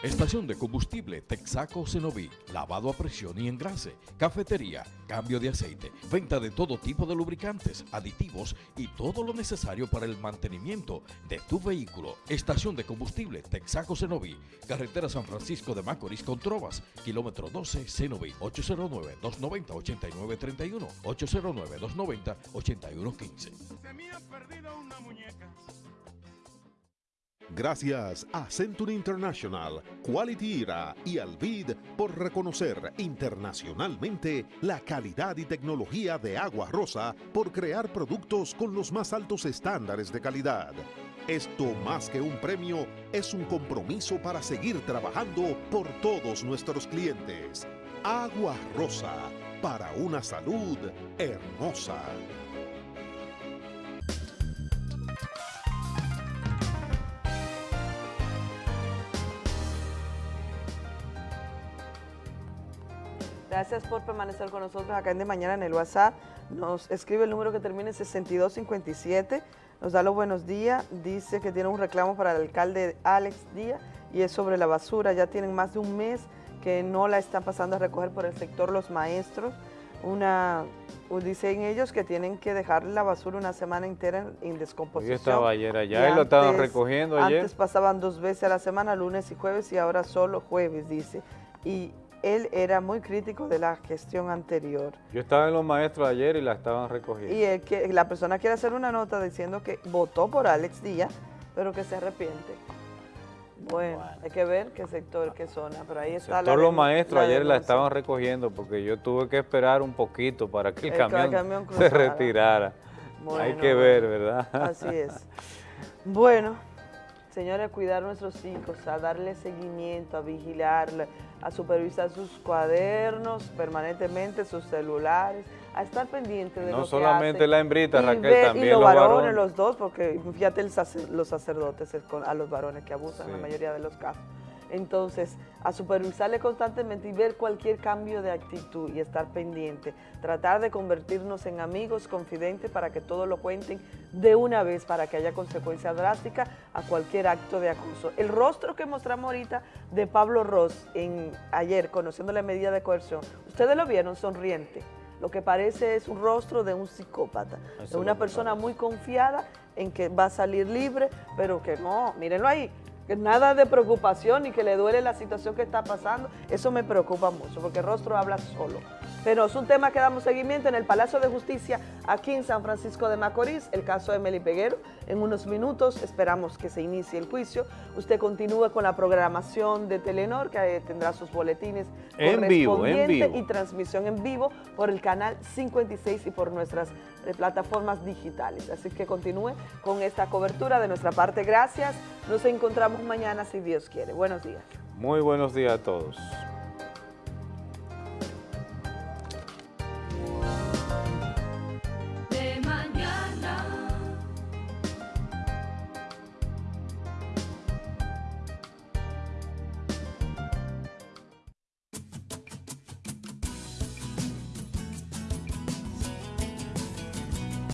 Estación de combustible Texaco Cenoví, lavado a presión y engrase, cafetería, cambio de aceite, venta de todo tipo de lubricantes, aditivos y todo lo necesario para el mantenimiento de tu vehículo. Estación de combustible Texaco Cenoví, carretera San Francisco de Macorís con Trovas, kilómetro 12 Cenoví, 809-290-8931, 809-290-8115. Gracias a Century International, Quality Era y Alvid por reconocer internacionalmente la calidad y tecnología de Agua Rosa por crear productos con los más altos estándares de calidad. Esto más que un premio es un compromiso para seguir trabajando por todos nuestros clientes. Agua Rosa, para una salud hermosa. Gracias por permanecer con nosotros acá en De Mañana en el WhatsApp. Nos escribe el número que termina en 6257. Nos da los buenos días. Dice que tiene un reclamo para el alcalde Alex Díaz y es sobre la basura. Ya tienen más de un mes que no la están pasando a recoger por el sector los maestros. Una, dicen ellos que tienen que dejar la basura una semana entera en, en descomposición. Yo estaba ayer allá y, lo estaban recogiendo ayer. Antes pasaban dos veces a la semana, lunes y jueves, y ahora solo jueves, dice. Y él era muy crítico de la gestión anterior. Yo estaba en los maestros ayer y la estaban recogiendo. Y el que, la persona quiere hacer una nota diciendo que votó por Alex Díaz, pero que se arrepiente. Bueno, hay que ver qué sector, qué zona, pero ahí está Todos los maestros ayer la estaban recogiendo porque yo tuve que esperar un poquito para que el, El camión, camión se retirara. Bueno, hay que ver, ¿verdad? Así es. Bueno, señores, a cuidar a nuestros hijos, a darle seguimiento, a vigilarle, a supervisar sus cuadernos permanentemente, sus celulares, a estar pendiente de No lo que solamente hacen. la hembrita, Y Raquel, ver- también los los varones, varones. los dos, porque fíjate el sacer- los sacerdotes a los varones que abusan en la mayoría de los casos. Entonces, a supervisarle constantemente y ver cualquier cambio de actitud y estar pendiente. Tratar de convertirnos en amigos, confidentes, para que todos lo cuenten de una vez, para que haya consecuencias drásticas a cualquier acto de acoso. El rostro que mostramos ahorita de Pablo Ross en, ayer, conociendo la medida de coerción, ustedes lo vieron sonriente. Lo que parece es un rostro de un psicópata, de una persona muy confiada en que va a salir libre, pero que no, mírenlo ahí, nada de preocupación y que le duele la situación que está pasando, eso me preocupa mucho, porque el rostro habla solo. Pero es un tema que damos seguimiento en el Palacio de Justicia, aquí en San Francisco de Macorís, el caso de Emily Peguero. En unos minutos esperamos que se inicie el juicio. Usted continúe con la programación de Telenor, que eh, tendrá sus boletines En vivo, en correspondientes vivo. y transmisión en vivo por el canal 56 y por nuestras eh, plataformas digitales. Así que continúe con esta cobertura de nuestra parte. Gracias. Nos encontramos mañana si Dios quiere. Buenos días. Muy buenos días a todos.